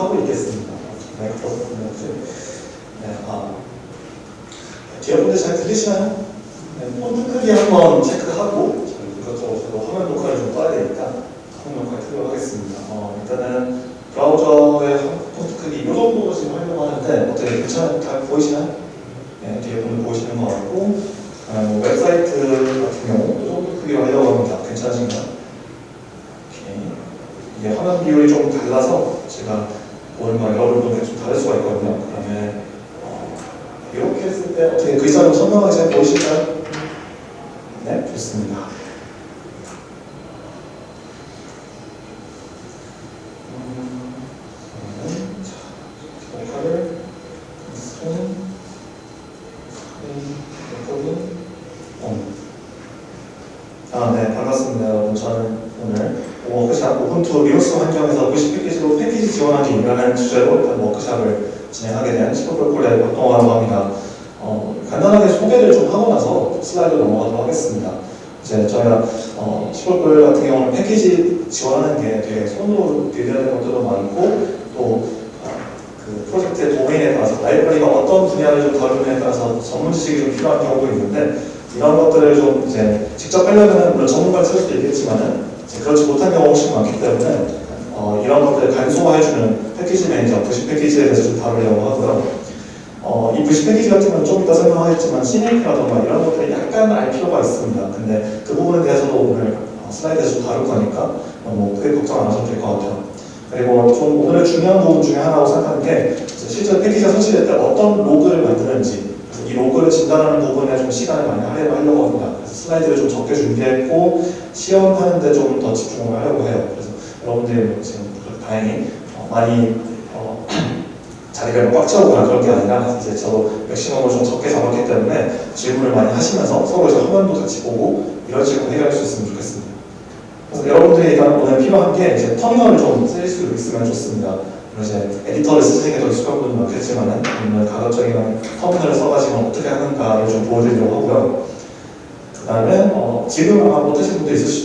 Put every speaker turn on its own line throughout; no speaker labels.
하고 있겠습니다. 네, 그렇군요. 네, 아. 뒤에 분들 잘 들리시나요?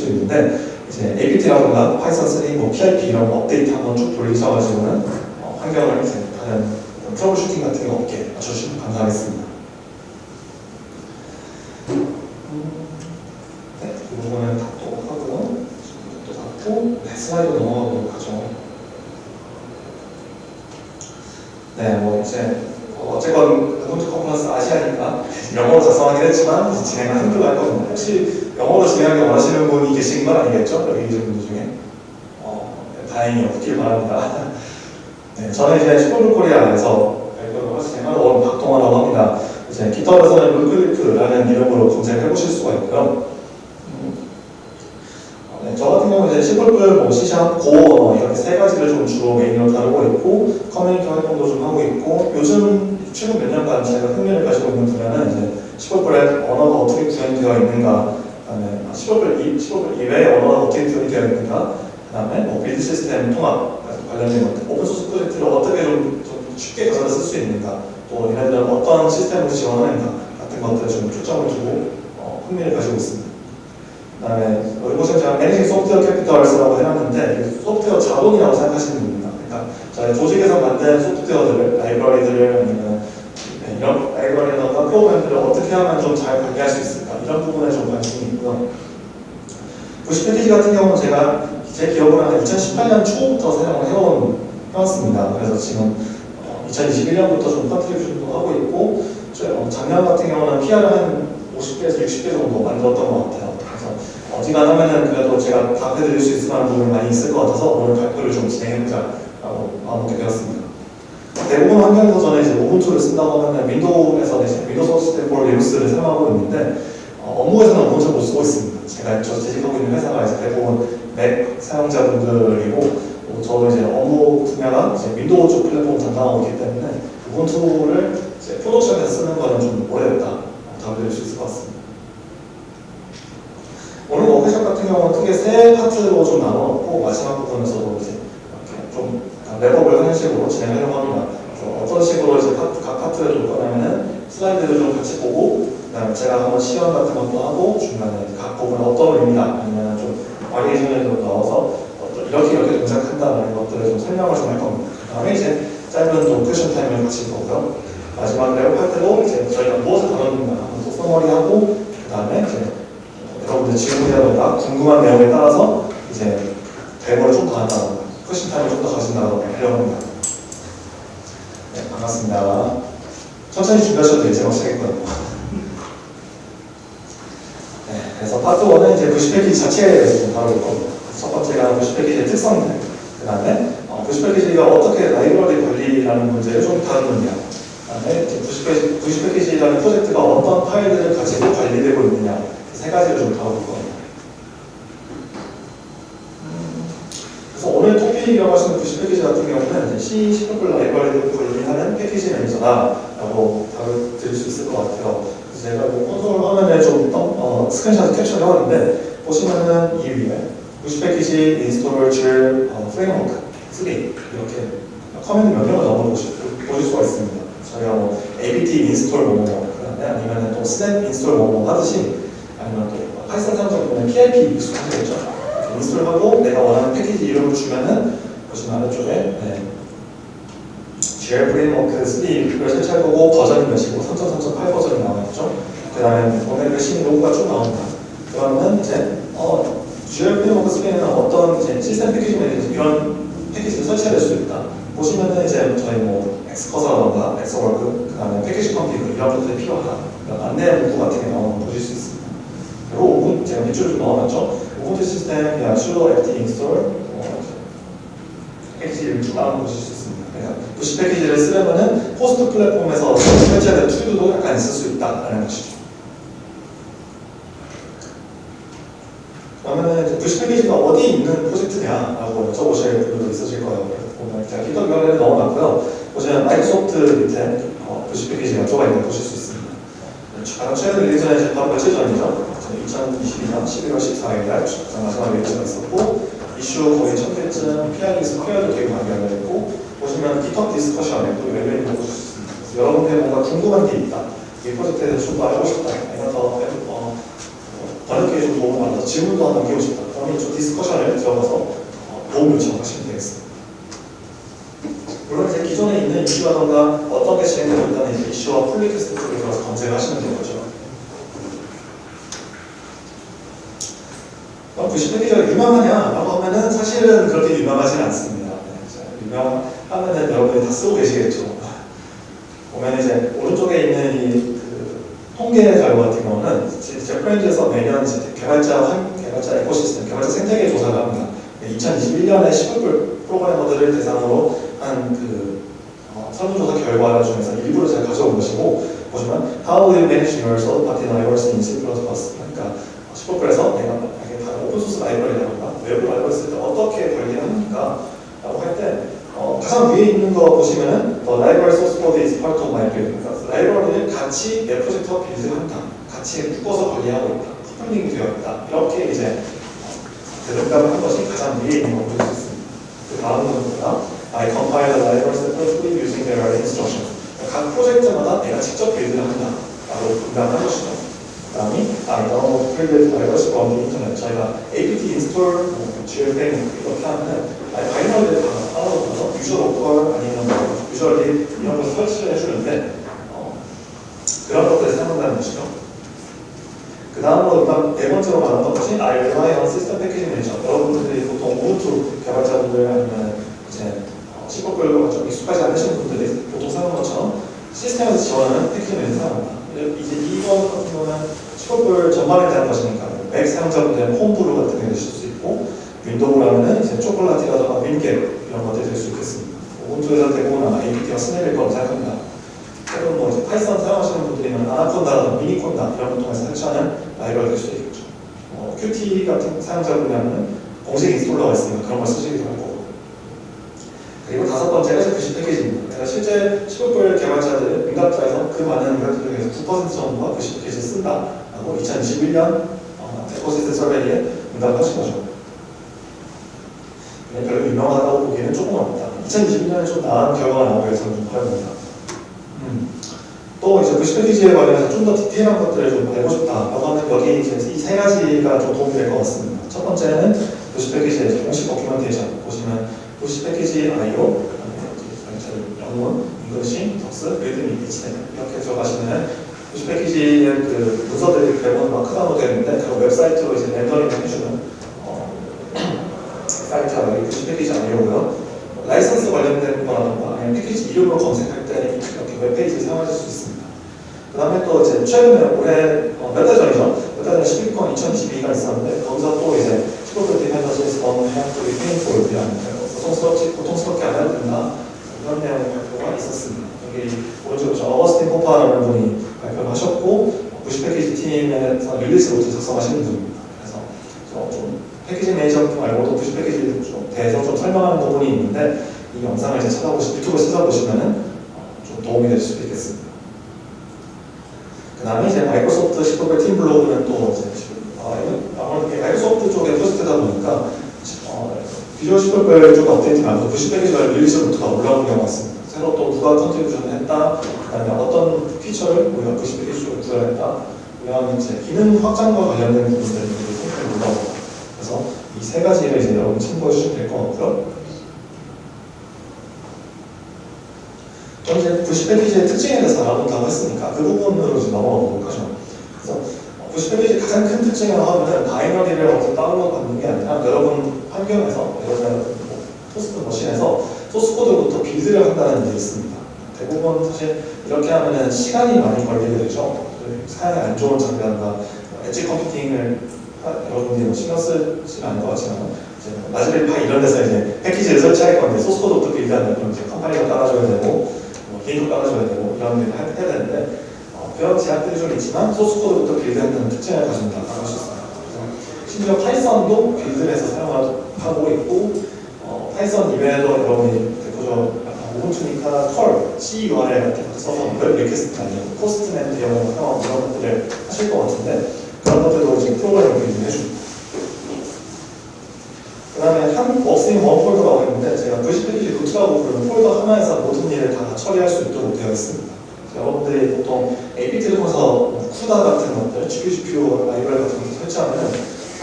수도 있는데 이제 APT라든가 Python 3, 뭐 PIP 이런 거 업데이트 한번 쭉 돌리셔가지고는 어, 환경을 이제 다른 troubleshooting 같은 게 없게 맞춰주시면 감사하겠습니다. 음, 네, 이 부분은 닫도록 하고요. 또 닫고 네, 슬라이드 넘어가도록 하죠. 네, 뭐 이제 어, 어쨌건 Ubuntu Conference Asia니까 영어로 작성하긴 했지만 진행을 한글로 할 겁니다. 혹시 원하시는 분이 계신 건 아니겠죠? 여기 계신 분들 중에 어, 네, 다행히 없길 바랍니다. 네, 저는 이제 슈퍼블 코리아에서 발표를 하시는 원 박동하라고 합니다. 이제 GitHub에서는 luncliff라는 이름으로 검색해 보실 수가 있고요. 음, 어, 네, 저 같은 경우는 시골글, 뭐 C샵, 고 언어 이렇게 세 가지를 좀 주로 메인으로 다루고 있고 커뮤니티 활동도 좀 하고 있고 요즘 최근 몇 년간 제가 흥미를 가지고 있는 분야는 시골글의 언어가 어떻게 구현되어 있는가 그다음에 시골글 시골글 이외의 언어가 어떻게 구현이 되어 있는가 그 다음에 뭐 build 시스템 통합 관련된 것들 open source 프로젝트를 어떻게 좀, 좀 쉽게 가져다 쓸 수 있는가 또 얘네들은 어떤 시스템을 지원하는가 같은 것들에 좀 초점을 두고 어, 흥미를 가지고 있습니다. 그 다음에 이곳은 제가 managing software capitals라고 해놨는데 소프트웨어 자본이라고 생각하시면 됩니다. 그러니까 저희 조직에서 만든 소프트웨어들을 라이브러리들을 아니면 네, 이런 라이브러리나 프로그램들을 어떻게 하면 좀 잘 관리할 수 있을까 이런 부분에 좀 관심이 있고요. vcpkg 같은 경우는 제가 제 기억으로는 2018년 초부터 사용을 해온, 해왔습니다. 그래서 지금 2021년부터 좀 contribution도 하고 있고 어, 작년 같은 경우는 PR을 한 50개에서 60개 정도 만들었던 것 같아요. 그래서 어지간하면은 그래도 제가 답해드릴 수 있을 만한 부분이 많이 있을 것 같아서 오늘 발표를 좀 진행해보자라고 마음먹게 되었습니다. 대부분 환경에서 저는 이제 Ubuntu를 쓴다고 하면 윈도우에서 이제 윈도우 소스 폴 리눅스를 사용하고 있는데 어, 업무에서는 Ubuntu를 못 쓰고 있습니다. 제가 저 재직하고 있는 회사가 이제 대부분 Mac 사용자분들이고 어, 저도 이제 업무 분야가 이제 윈도우 쪽 플랫폼 담당하고 있기 때문에 Ubuntu를 이제 production에서 쓰는 거는 좀 오래됐다 답을 드릴 수 있을 것 같습니다. 오늘 워크숍 같은 경우는 크게 세 파트로 좀 나눠놓고 마지막 부분에서도 이제 좀 wrap-up을 하는 식으로 진행하려고 합니다. 어떤 식으로 이제 각 파트를 줄 거냐면은 슬라이드를 좀 같이 보고 그다음에 제가 한번 시연 같은 것도 하고 중간에 각 부분 어떤 의미다 아니면 좀 variation을 좀 넣어서 이렇게 이렇게 동작한다라는 것들을 좀 설명을 좀 할 겁니다. 그 다음에 이제 짧은 또 question time을 가질 거고요. 마지막으로 할 때도 이제 저희가 무엇을 다뤘는가 한번 또 summary하고 그 다음에 이제 여러분들 질문이라던가 궁금한 내용에 따라서 이제 데모를 좀더 한다던가 question time을 좀 더 가진다던가 하려고 합니다. 네, 반갑습니다. 천천히 준비하셔도 돼요. 제가 시작했거든요. 네, 그래서 파트 1은 이제 VC 패키지 자체에 대해서 좀 다룰 겁니다. 첫 번째가 VC 패키지의 특성들, 그 다음에 어, VC 패키지가 어떻게 라이브러리 관리라는 문제를 좀 다루느냐, 그 다음에 VC, 패키지, VC 패키지라는 프로젝트가 어떤 파일들을 가지고 관리되고 있느냐, 세 가지를 좀 다룰 겁니다. 음, 그래서 오늘 토픽이라고 하시는 VC 패키지 같은 경우는 C, C++ 라이브러리를 관리하는 패키지 매니저다라고 답을 드릴 수 있을 것 같아요. 제가 뭐 콘솔 화면에 좀 어, 스크린샷 캡처를 해봤는데 보시면은 이 위에 VC 패키지 install GL 어, 프레임워크 3 이렇게 command 명령을 넣어 보실, 수가 있습니다. 저희가 뭐 apt install 뭐뭐 그다음에 아니면 또 snap install 뭐뭐 하듯이 아니면 또 파이썬 사용자 보면 pip 익숙하시겠죠? install하고 내가 원하는 패키지 이름을 주면은 보시면 아래쪽에 네. 프레임워크 3를 설치할 거고 버전이 몇이고 3.3.8 버전이 나와있죠. 그 다음에 오늘 그 로그가 쭉 나옵니다. 그러면 이제 어, GL 프레임워크 3에는 어떤 이제 시스템 패키지 매니저 이런 패키지를 설치할 수 있다. 보시면은 이제 저희 뭐 Xcursor라던가 Xorg 그 다음에 패키지 config 이런 것들이 필요하다. 그러니까 안내 문구 같은 게 나오는 거 보실 수 있습니다. 그리고 우분투 제가 밑줄을 좀 넣어놨죠. 우분투 시스템, 야, sudo apt install 어, 패키지를 쭉 나오는 거 보실 수 있습니다. 그래서 VC 패키지를 쓰려면은 호스트 플랫폼에서 될 툴도 약간 있을 수 있다라는 것이죠. 그러면은 이제 VC 패키지가 어디 있는 프로젝트냐라고 여쭤보실 분들도 있으실 거예요. 보면 제가 GitHub URL을 넣어놨고요. 보시면 마이크로소프트 밑에 어, VC 패키지가 들어가 있는 거 보실 수 있습니다. 가장 최근 release는 이제 바로 며칠 전이죠. 2022년 11월 14일 날 가장 마지막 release가 있었고 이슈 거의 천 개쯤 pull request도 되게 많이 열려있고 보시면 GitHub discussion에 또 열려있는 거 보실 수 있습니다. 그래서 여러분들 뭔가 궁금한 게 있다. 이 프로젝트에 대해서 좀 더 알고 싶다. 아니면 더 어, 번역기에 좀 도움을 받아서 질문도 하나 남기고 싶다. 그러면 좀 discussion을 들어가서 어, 도움 요청하시면 되겠습니다. 물론 이제 기존에 있는 이슈라던가 어떤 게 진행되고 있다는 이슈와 pull request 쪽에 들어가서 검색을 하시면 되는 거죠. 그럼 VC 패키지가 유명하냐 라고 하면은 사실은 그렇게 유명하지는 않습니다. 네, 유명 하면은 여러분이 다 쓰고 계시겠죠. 보면 이제 오른쪽에 있는 이 그 통계 자료 같은 경우는 제프렌즈에서 매년 개발자 환, 개발자 에코시스템, 개발자 생태계 조사를 합니다. 2021년에 10월 프로그래머들을 대상으로 한그 어, 설문조사 결과 중에서 일부를 제가 가져온 것이고 보시면 How will you manage your third-party libraries in C++? 그러니까 10%에서 내가 만약에 다른 오픈소스 라이브러리라던가 외부 라이브러리 쓸 때 어떻게 관리합니까? 라고 할때 어, 가장 위에 있는 거 보시면은 The library source code is part of my build 그러니까 라이브러리를 같이 내 프로젝트와 빌드한다 같이 묶어서 관리하고 있다 커플링이 되어 있다 이렇게 이제 대답을 한 것이 가장 위에 있는 거볼수 있습니다 그 다음은 뭐냐 I compile the library separately using their instructions 각 프로젝트마다 내가 직접 빌드를 한다 라고 분간한 것이죠 그 다음이 I download previous libraries from the internet 저희가 apt install, 뭐, GLFM 이렇게 하면은 따라오면서 user local 아니면 뭐 user lib 이런 걸 설치를 해주는데 어, 그런 것들을 사용한다는 것이죠. 그 다음으로 일단 네 번째로 말하는 것이 I rely on system package manager. 여러분들이 보통 우분투 개발자분들 아니면 이제 시법별로 좀 익숙하지 않으신 분들이 보통 사용하는 것처럼 시스템에서 지원하는 패키지 매니저 사용합니다. 이제 이거 같은 경우는 시법별 전반에 대한 것이니까 맥 사용자분들은 Homebrew 같은 게 되실 수 있고 윈도우라면은 이제 Chocolatey라든가 winget 이런 것들이 될 수 있겠습니다. 우분투에서 대부분 APT나 snap일 거라고 생각합니다. 또는 뭐 이제 파이썬 사용하시는 분들이면 아나콘다라든가 미니콘다 이런 걸 통해서 설치하는 라이브러리 될 수도 있겠죠. 어, Qt 같은 사용자분이라면 공식 installer가 있으니까 그런 걸 쓰시기도 할 거고. 그리고 다섯 번째가 VC 패키지입니다. 내가 실제 15불 개발자들, 민감자에서 그 많은 민감자 중에서 9% 정도가 VC 패키지를 쓴다라고 2021년 어, ecosystem survey에 응답하신 거죠. 네, 별로 유명하다고 보기에는 조금 어렵다. 2021년에 좀 나은 결과가 나오기 위해서는 좀 어렵니다. 음. 또또 이제 VC 패키지에 관련해서 좀 더 디테일한 것들을 좀 알고 싶다라고 하면 여기 이제 이 세 가지가 좀 도움이 될 것 같습니다. 첫 번째는 VC 패키지의 공식 documentation 보시면 VC 패키지 IO 영문, English, docs, readme, HTML 이렇게 들어가시면 VC 패키지의 그 문서들이 대부분 markdown으로 되는데 그 웹사이트로 이제 렌더링 해주는 어, 사이트가 이 VC 패키지 IO고요. 라이선스 관련된 거라던가 아니면 패키지 이름으로 검색할 때 이렇게 웹페이지를 사용하실 수 있습니다. 그 다음에 또 이제 최근에 올해 어, 몇달 전이죠? 몇 달 전에 11권 2022가 있었는데 거기서 또 이제 C++ dependencies don't have to be painful 고통스럽지, 고통스럽게 안 해도 된다 이런 내용의 발표가 있었습니다. 여기 오른쪽에 저 어거스틴 포파라는 분이 발표를 하셨고 VC 패키지 팀에서 release note 작성하시는 분입니다. 그래서 좀 패키지 매니저 말고도 VC 패키지에 좀 대해서 좀 설명하는 부분이 있는데 이 영상을 이제 찾아보시 유튜브에 찾아보시면은 좀 도움이 될 수도 있겠습니다. 그 다음에 이제 마이크로소프트 10법의 팀 블로그는 또 이제 어, 아무래도 마이크로소프트 쪽에 프로젝트다 보니까 어, Visual C++를 좀 업데이트하면서 VC 패키지가 release note가 올라오는 경우가 있습니다. 새로 또 누가 contribution을 했다, 그 다음에 어떤 feature를 우리가 VC 패키지 쪽에 구현했다, 이런 이제 기능 확장과 관련된 부분들이 상당히 올라옵니다. 그래서 이 세 가지를 이제 여러분 참고해 주시면 될 것 같고요. 또 이제 VC 패키지의 특징에 대해서 알아본다고 했으니까 그 부분으로 이제 넘어가 보도록 하죠. 그래서 VC 패키지 가장 큰 특징이라고 하면은 바이너리를 어디서 다운로드 받는 게 아니라 여러분 환경에서 여러분 뭐 host machine에서 소스 코드부터 build를 한다는 게 있습니다. 대부분 사실 이렇게 하면은 시간이 많이 걸리게 되죠. 사양이 안 좋은 장비라든가 edge computing을 여러분들이 뭐 신경 쓰지 않을 것 같지만 이제 라즈베리 파이 이런 데서 이제 패키지를 설치할 건데 소스 코드 부터 build하는 그럼 이제 컴파일러 깔아줘야 되고 뭐 개인도 깔아줘야 되고 이런 일을 해야 되는데 어, 그런 제약들이 좀 있지만 소스 코드부터 build하는 특징을 할수 있습니다. 심지어 파이썬도 build를 해서 사용하고 있고 어, 파이썬 이외에도 여러분이 대표적으로 우분투니까 curl, CURL 같은 거 써서 web request 아니면 사용하고 이런 것들을 하실 것 같은데 그런 것들도 지금 프로그램을 build 해줍니다. 그 다음에 all works in one folder라고 했는데 제가 VC 패키지 root라고 부르는 폴더 하나에서 모든 일을 다 처리할 수 있도록 되어 있습니다. 여러분들이 보통 APT를 통해서 뭐 CUDA 같은 것들, GPGPU 라이브러리 같은 것을 설치하면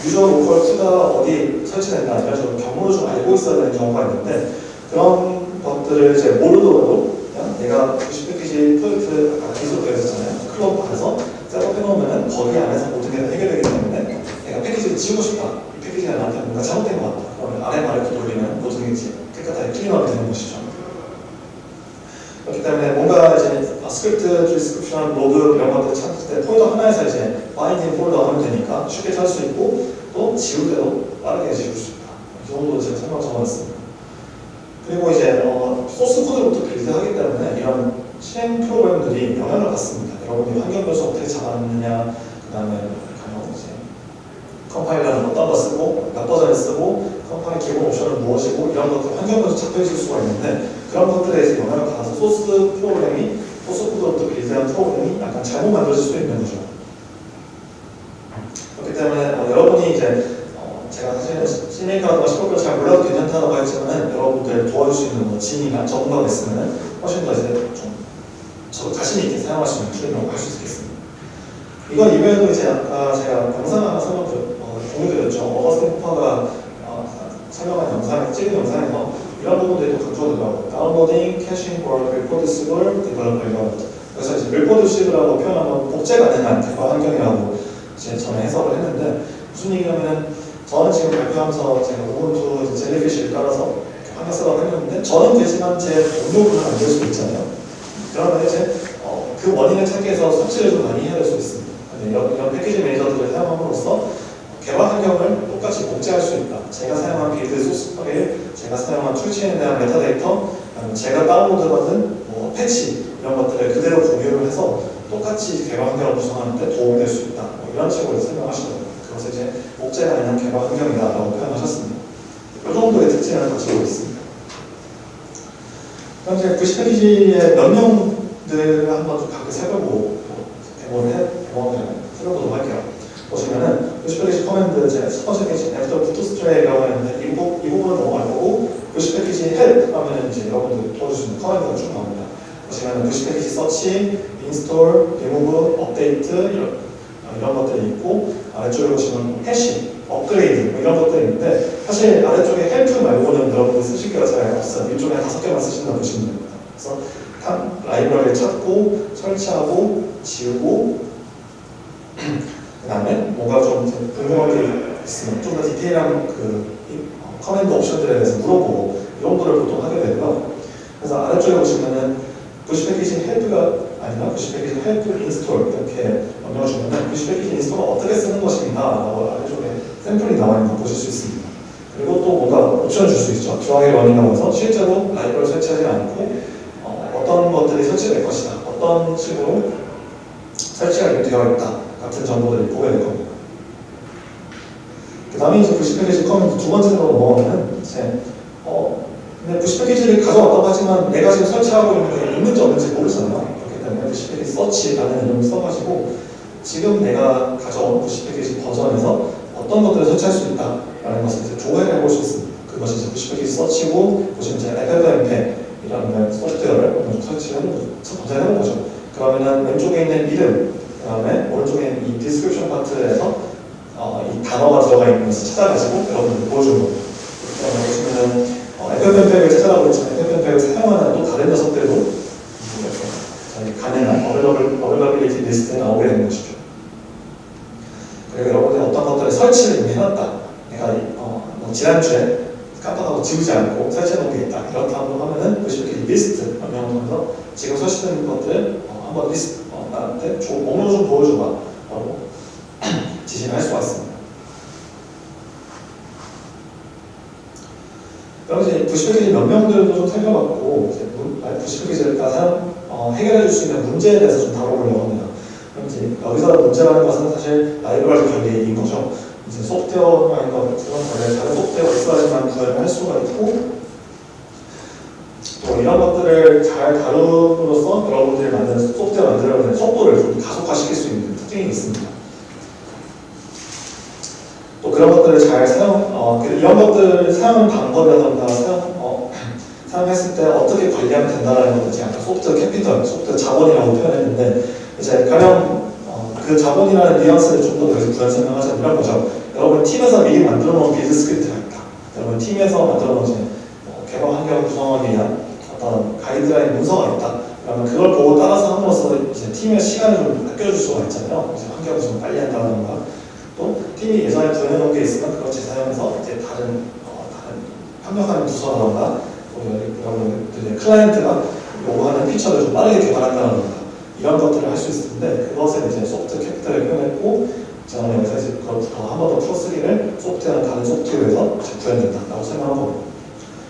user local CUDA 어디 설치된다 이런 식으로 경로를 좀 알고 있어야 되는 경우가 있는데 그런 것들을 이제 모르더라도 그냥 내가 VC 패키지 프로젝트 아까 git clone 되어 있었잖아요. 클럽 안에서 setup 해놓으면 거기 안에서 모든 게 해결되기 때문에 내가 패키지를 지우고 싶다. 이 패키지가 나한테 뭔가 잘못된 것 같다. 그러면 rm을 돌리면 모든 게 이제 깨끗하게 cleanup이 되는 것이죠. 그렇기 때문에 뭔가 이제 아, 스크립트, description, 로그 이런 것들 찾을 때 폴더 하나에서 이제 find in 폴더 하면 되니까 쉽게 찾을 수 있고 또 지울 때도 빠르게 지울 수 있다. 이 정도 제가 설명 적어놨습니다. 그리고 이제 어, 소스 코드부터 build하기 때문에 이런 실행 프로그램들이 영향을 받습니다. 여러분이 환경 변수 어떻게 잡았느냐, 그 다음에 이제 컴파일러는 어떤 거 쓰고 몇 버전을 쓰고 compile 기본 옵션은 무엇이고 이런 것들 환경 변수 잡혀 있을 수가 있는데 그런 것들에 이제 영향을 받아서 소스 프로그램이 소스 코드부터 build한 프로그램이 약간 잘못 만들어질 수도 있는 거죠. 그렇기 때문에 어, 여러분이 이제 어, 제가 사실은 CMake라든가 C++을 잘 몰라도 괜찮다고 했지만 여러분들 도와줄 수 있는 뭐 지인이나 전문가가 있으면 훨씬 더 이제 좀 저 자신 있게 있는 툴이라고 할 수 있겠습니다. 이건 이외에도 이제 아까 제가 영상 하나 설명 어, 공유드렸죠. 어거스틴 포파가 어, 설명한 영상, 찍은 영상에서 이런 부분들이 또 강조되더라고요. downloading, caching, 월, reproducible, developer 이런 그래서 이제 reproducible하고 표현하면 복제가 되는 개발 환경이라고 이제 저는 해석을 했는데 무슨 얘기냐면 저는 지금 발표하면서 제가 우분투 젤리피쉬를 깔아서 환경 setup을 했는데 저는 되지만 제 동료분은 안될 수도 있잖아요. 그러면 이제 어, 그 원인을 찾기 위해서 설치를 좀 많이 해야 될 수 있습니다. 이런, 이런 패키지 매니저들을 사용함으로써 개발 환경을 똑같이 복제할 수 있다. 제가 사용한 build 소스 파일, 제가 사용한 출시에 대한 메타데이터, 제가 다운로드받은 뭐 패치 이런 것들을 그대로 공유를 해서 똑같이 개발 환경을 구성하는데 도움이 될 수 있다. 뭐 이런 식으로 설명하시더라고요. 그것을 이제 복제 가능한 개발 환경이다라고 표현하셨습니다. 이 정도의 특징을 가지고 있습니다. 그럼 이제 VC 패키지의 명령들을 한번 좀 각각 살펴보고 데모를 해, 데모를 살펴보도록 할게요. 보시면은 VC 패키지 command 제첫 번째 패키지 after bootstrap이라고 했는데 이, 부분, 이 부분을 넘어갈 거고 90 패키지 헬 하면은 이제 여러분들 있는 command가 쭉 나옵니다. 보시면 부시 패키지 서치, 인스톨, 리무브, 업데이트 이런, 어, 이런 것들이 있고 아래쪽에 보시면 hash, upgrade 뭐 이런 것들이 있는데 사실 아래쪽에 help 말고는 여러분들 쓰실 게가 잘 없어요. 위쪽에 다섯 개만 쓰신다 보시면 됩니다. 그래서 라이브러리를 찾고 설치하고 지우고 그 다음에 뭔가 좀 궁금한 게 있으면 좀 더 디테일한 그 어, command 옵션들에 대해서 물어보고 이런 거를 보통 하게 되고요. 그래서 아래쪽에 보시면은 VC 패키지 help가 아니라 VC 패키지 help install 이렇게 명령을 주면은 VC 패키지 install을 어떻게 쓰는 것입니다. 라고 샘플이 나와 있는 거 보실 수 있습니다. 그리고 또 뭔가 옵션을 줄 수 있죠. dry run이라고 해서 실제로 라이브러리를 설치하지 않고 어, 떤 것들이 설치될 것이다. 어떤 식으로 설치가 되어 있다. 같은 정보들을 보게 될 겁니다. 그 다음에 이제 VC 패키지 command 두 번째로 넘어가면 이제 어, 근데 VC 패키지를 가져왔다고 하지만 내가 지금 설치하고 있는 게 있는지 없는지 모르잖아요. 그렇기 때문에 VC 패키지 search라는 이름을 써가지고 지금 내가 가져온 VC 패키지 버전에서 어떤 것들을 설치할 수 있다라는 것을 이제 조회를 해볼 수 있습니다. 그것이 이제 VC 패키지 search고 보시면 이제 FFmpeg이라는 소프트웨어를 먼저 설치를 해보죠. 검색을 해보죠. 그러면은 왼쪽에 있는 이름, 그 다음에 오른쪽에 있는 이 description 파트에서 어, 이 단어가 들어가 있는 것을 찾아가지고 여러분들 보여주는 겁니다. 그러면 보시면은 어, FFmpeg을 있지만 FFmpeg을 사용하는 또 다른 녀석들도 가능한 available, availability 리스트에 나오게 되는 것이죠. 그리고 여러분들이 어떤 것들을 설치를 이미 해놨다. 내가 어, 뭐 지난주에 깜빡하고 지우지 않고 설치해놓은 게 있다. 이렇다고 하면은 그 이렇게 리스트 명령을 통해서 지금 설치된 것들 어, 한번 리스트 어, 나한테 조, 목록 좀 보여줘봐. 라고 지시를 할 수가 있습니다. 그럼 이제 부시 패키지 명명들도 좀 살펴봤고 이제 부시 패키지를 사용 어, 해결해 줄 수 있는 문제에 대해서 좀 다뤄보려고 합니다. 이제 여기서 문제라는 것은 사실 라이브러리 관리인 거죠. 이제 소프트웨어라는 것 그런 관련 다른 소프트웨어가 있어야지만 구현을 할 수가 있고 또 이런 것들을 잘 다룸으로써 여러분들이 만든 소프트웨어 만들려는 속도를 좀 가속화시킬 수 있는 특징이 있습니다. 또 그런 것들을 잘 사용, 어, 그 이런 것들을 사용 방법이라던가 사용, 어, 사용했을 때 어떻게 관리하면 된다는 것을 제가 soft capital, soft 자본이라고 표현했는데 이제 가령 어, 그 자본이라는 뉘앙스를 좀더 여기서 구현 설명하자면 이런 거죠. 여러분 팀에서 미리 만들어 놓은 build script가 있다. 여러분 팀에서 만들어 놓은 뭐 개발 환경 구성하기 위한 어떤 가이드라인 문서가 있다. 그러면 그걸 보고 따라서 함으로써 이제 팀의 시간을 좀 아껴줄 수가 있잖아요. 이제 환경을 좀 빨리 한다던가 또 팀이 예전에 구현해놓은 게 있으면 그걸 재사용해서 이제 다른 어, 다른 협력하는 부서라던가 여러분들의 클라이언트가 요구하는 피처를 좀 빠르게 개발한다던가 이런 것들을 할 수 있는데 그것을 이제 소프트 캐피탈을 표현했고 저는 여기서 이제 그걸 한번 더 풀어쓰기를 소프트웨어는 다른 소프트웨어에서 구현된다라고 설명한 겁니다.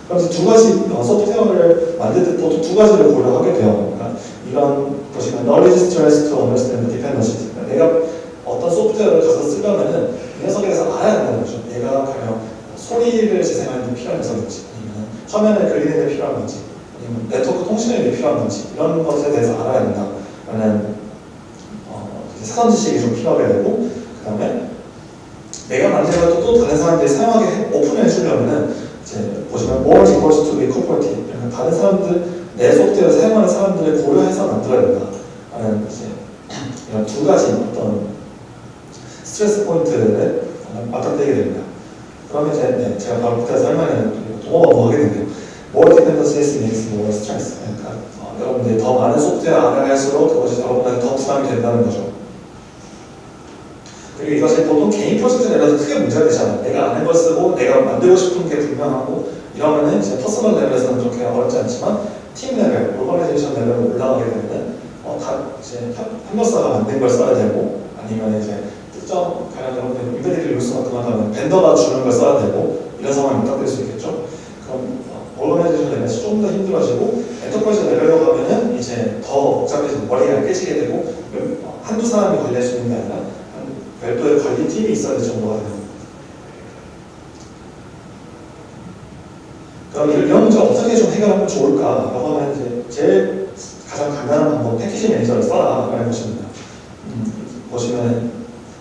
그럼 이제 두 가지 어, 소프트웨어를 만들 때 또 두 가지를 고려하게 돼요. 그러니까 이런 보시면 knowledge stress to understand dependency. 내가 어떤 소프트웨어를 가서 쓰려면은 이 녀석에 대해서 알아야 된다는 거죠. 얘가 가령 소리를 재생하는 데 필요한 녀석인지 아니면 화면을 그리는 데 필요한 건지 아니면 네트워크 통신에 필요한 건지 이런 것에 대해서 알아야 된다 라는 어, 사전 지식이 좀 필요하게 되고 그 다음에 내가 만든 것도 또 다른 사람들이 사용하게 오픈해 주려면은 이제 보시면 more equals to be cooperative 그러니까 다른 사람들 내 소프트웨어 사용하는 사람들을 고려해서 만들어야 된다 라는 이제 이런 두 가지 어떤 스트레스 포인트를 맞닥뜨리게 됩니다. 그러면 이제 네, 제가 바로 밑에 설명하는 동어가 뭐 하게 되네요. More dependencies means more stress. 그러니까 어, 여러분들이 더 많은 소프트웨어 알아갈수록 그것이 여러분한테 더 부담이 된다는 거죠. 그리고 이것이 보통 개인 프로젝트 레벨에서 크게 문제가 되지 않아요. 내가 아는 걸 쓰고 내가 만들고 싶은 게 분명하고 이러면은 이제 퍼스널 레벨에서는 그렇게 어렵지 않지만 팀 레벨, 오버나이제이션 레벨로 올라가게 되면은 어, 다 이제 협력사가 만든 걸 써야 되고 아니면 이제 특정 여러분들 embedded를 요소만큼 하다면 vendor가 주는 걸 써야 되고 이런 상황이 부닥칠 수 있겠죠. 그럼 오버나이제이션 레벨에서 좀더 힘들어지고 enterprise 레벨로 가면은 이제 더 복잡해지고 머리가 깨지게 되고 한두 사람이 관리할 수 있는 게 아니라 별도의 관리 팀이 있어야 될 정도가 되는 그럼 이런 문제 어떻게 좀 해결하면 좋을까라고 하면 이제 제일 가장 간단한 방법 패키지 매니저를 써라 라는 것입니다. 음, 보시면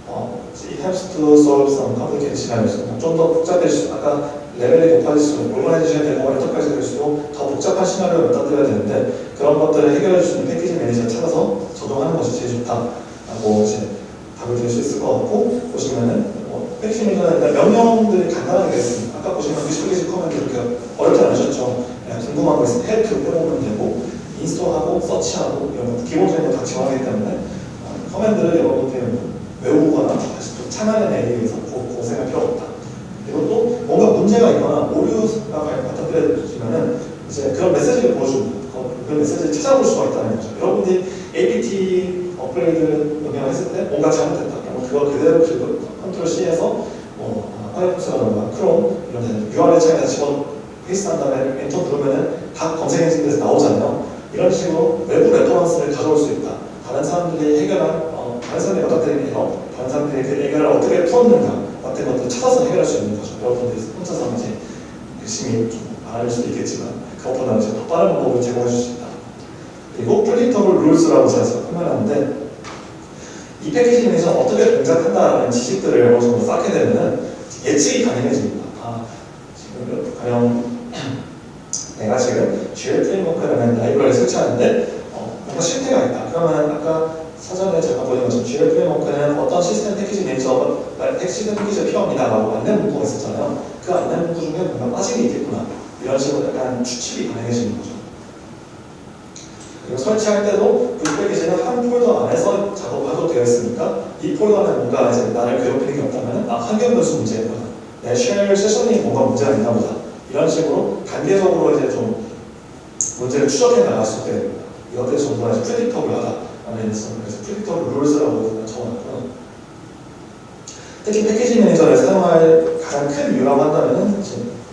어, it helps to solve some complicated scenarios. 좀더 복잡해질 수 아까 레벨이 높아질수록 organization이 되고 enterprise 될수록 더 복잡한 시나리오를 다뤄야 되는데 그런 것들을 해결해 있는 패키지 매니저를 찾아서 적용하는 것이 제일 좋다라고 이제 답을 드릴 수 있을 것 같고 보시면은 뭐 패키지 매니저는 명령들이 간단하게 있습니다. 아까 보시면 그 패키지 command 이렇게 어렵지 않으셨죠? 그냥 궁금한 거 있으면 help 빼보면 되고 install하고 search하고 이런 것 기본적인 거 다 지원하기 때문에 어, command를 여러분들 외우거나 다시 또 위해서 고, 고생할 필요 없다. 그리고 또 뭔가 문제가 있거나 오류가 받아들여지면은 이제 그런 메시지를 보여줍니다. 그, 그 메시지를 찾아볼 수가 있다는 거죠. 여러분들이 APT 업그레이드 영향했을 때 뭔가 잘못됐다. 그러면 그걸 그대로 그 control C해서 뭐 파이어폭스라던가 크롬 이런 데 URL 창에다 집어 paste한 다음에 엔터 누르면은 각 검색 엔진에서 나오잖아요. 이런 식으로 외부 reference를 가져올 수 있다. 다른 사람들이 해결한 어, 다른 사람들이 어떻게 해요? 다른 사람들이 그 해결을 어떻게 풀었는가 같은 것들을 찾아서 해결할 수 있는 거죠. 여러분들이 혼자서 이제 열심히 좀안할 수도 있겠지만 그것보다 이제 더 빠른 방법을 제공해 줄 수 있다. 그리고 predictable rules라고 제가 설명하는데 이 패키지 내에서 어떻게 동작한다는 지식들을 어느 정도 쌓게 되면은 예측이 가능해집니다. 아, 지금 가령 내가 지금 GL 프레임워크라는 라이브러리를 설치하는데 어, 뭔가 실패가 있다. 그러면 아까 사전에 제가 보는 것처럼 GL 프레임워크는 어떤 시스템 패키지 매니저, 시스템 패키지가 필요합니다. 라고 안내 문구가 있었잖아요. 그 안내 문구 중에 뭔가 게 있겠구나. 이런 식으로 약간 추측이 가능해지는 거죠. 그리고 설치할 때도 그 패키지는 한 폴더 안에서 작업하도록 되어 있으니까 이 폴더는 뭔가 이제 나를 괴롭히는 게 없다면 아 환경 변수 문제구나. 내 shell session이 뭔가 문제가 있나 보다. 이런 식으로 단계적으로 이제 좀 문제를 추적해 있게 됩니다. 이것들이 전부 다 predictable하다. 그래서 predictable rules라고 적어놨고요. 특히 패키지 매니저를 사용할 가장 큰 이유라고 한다면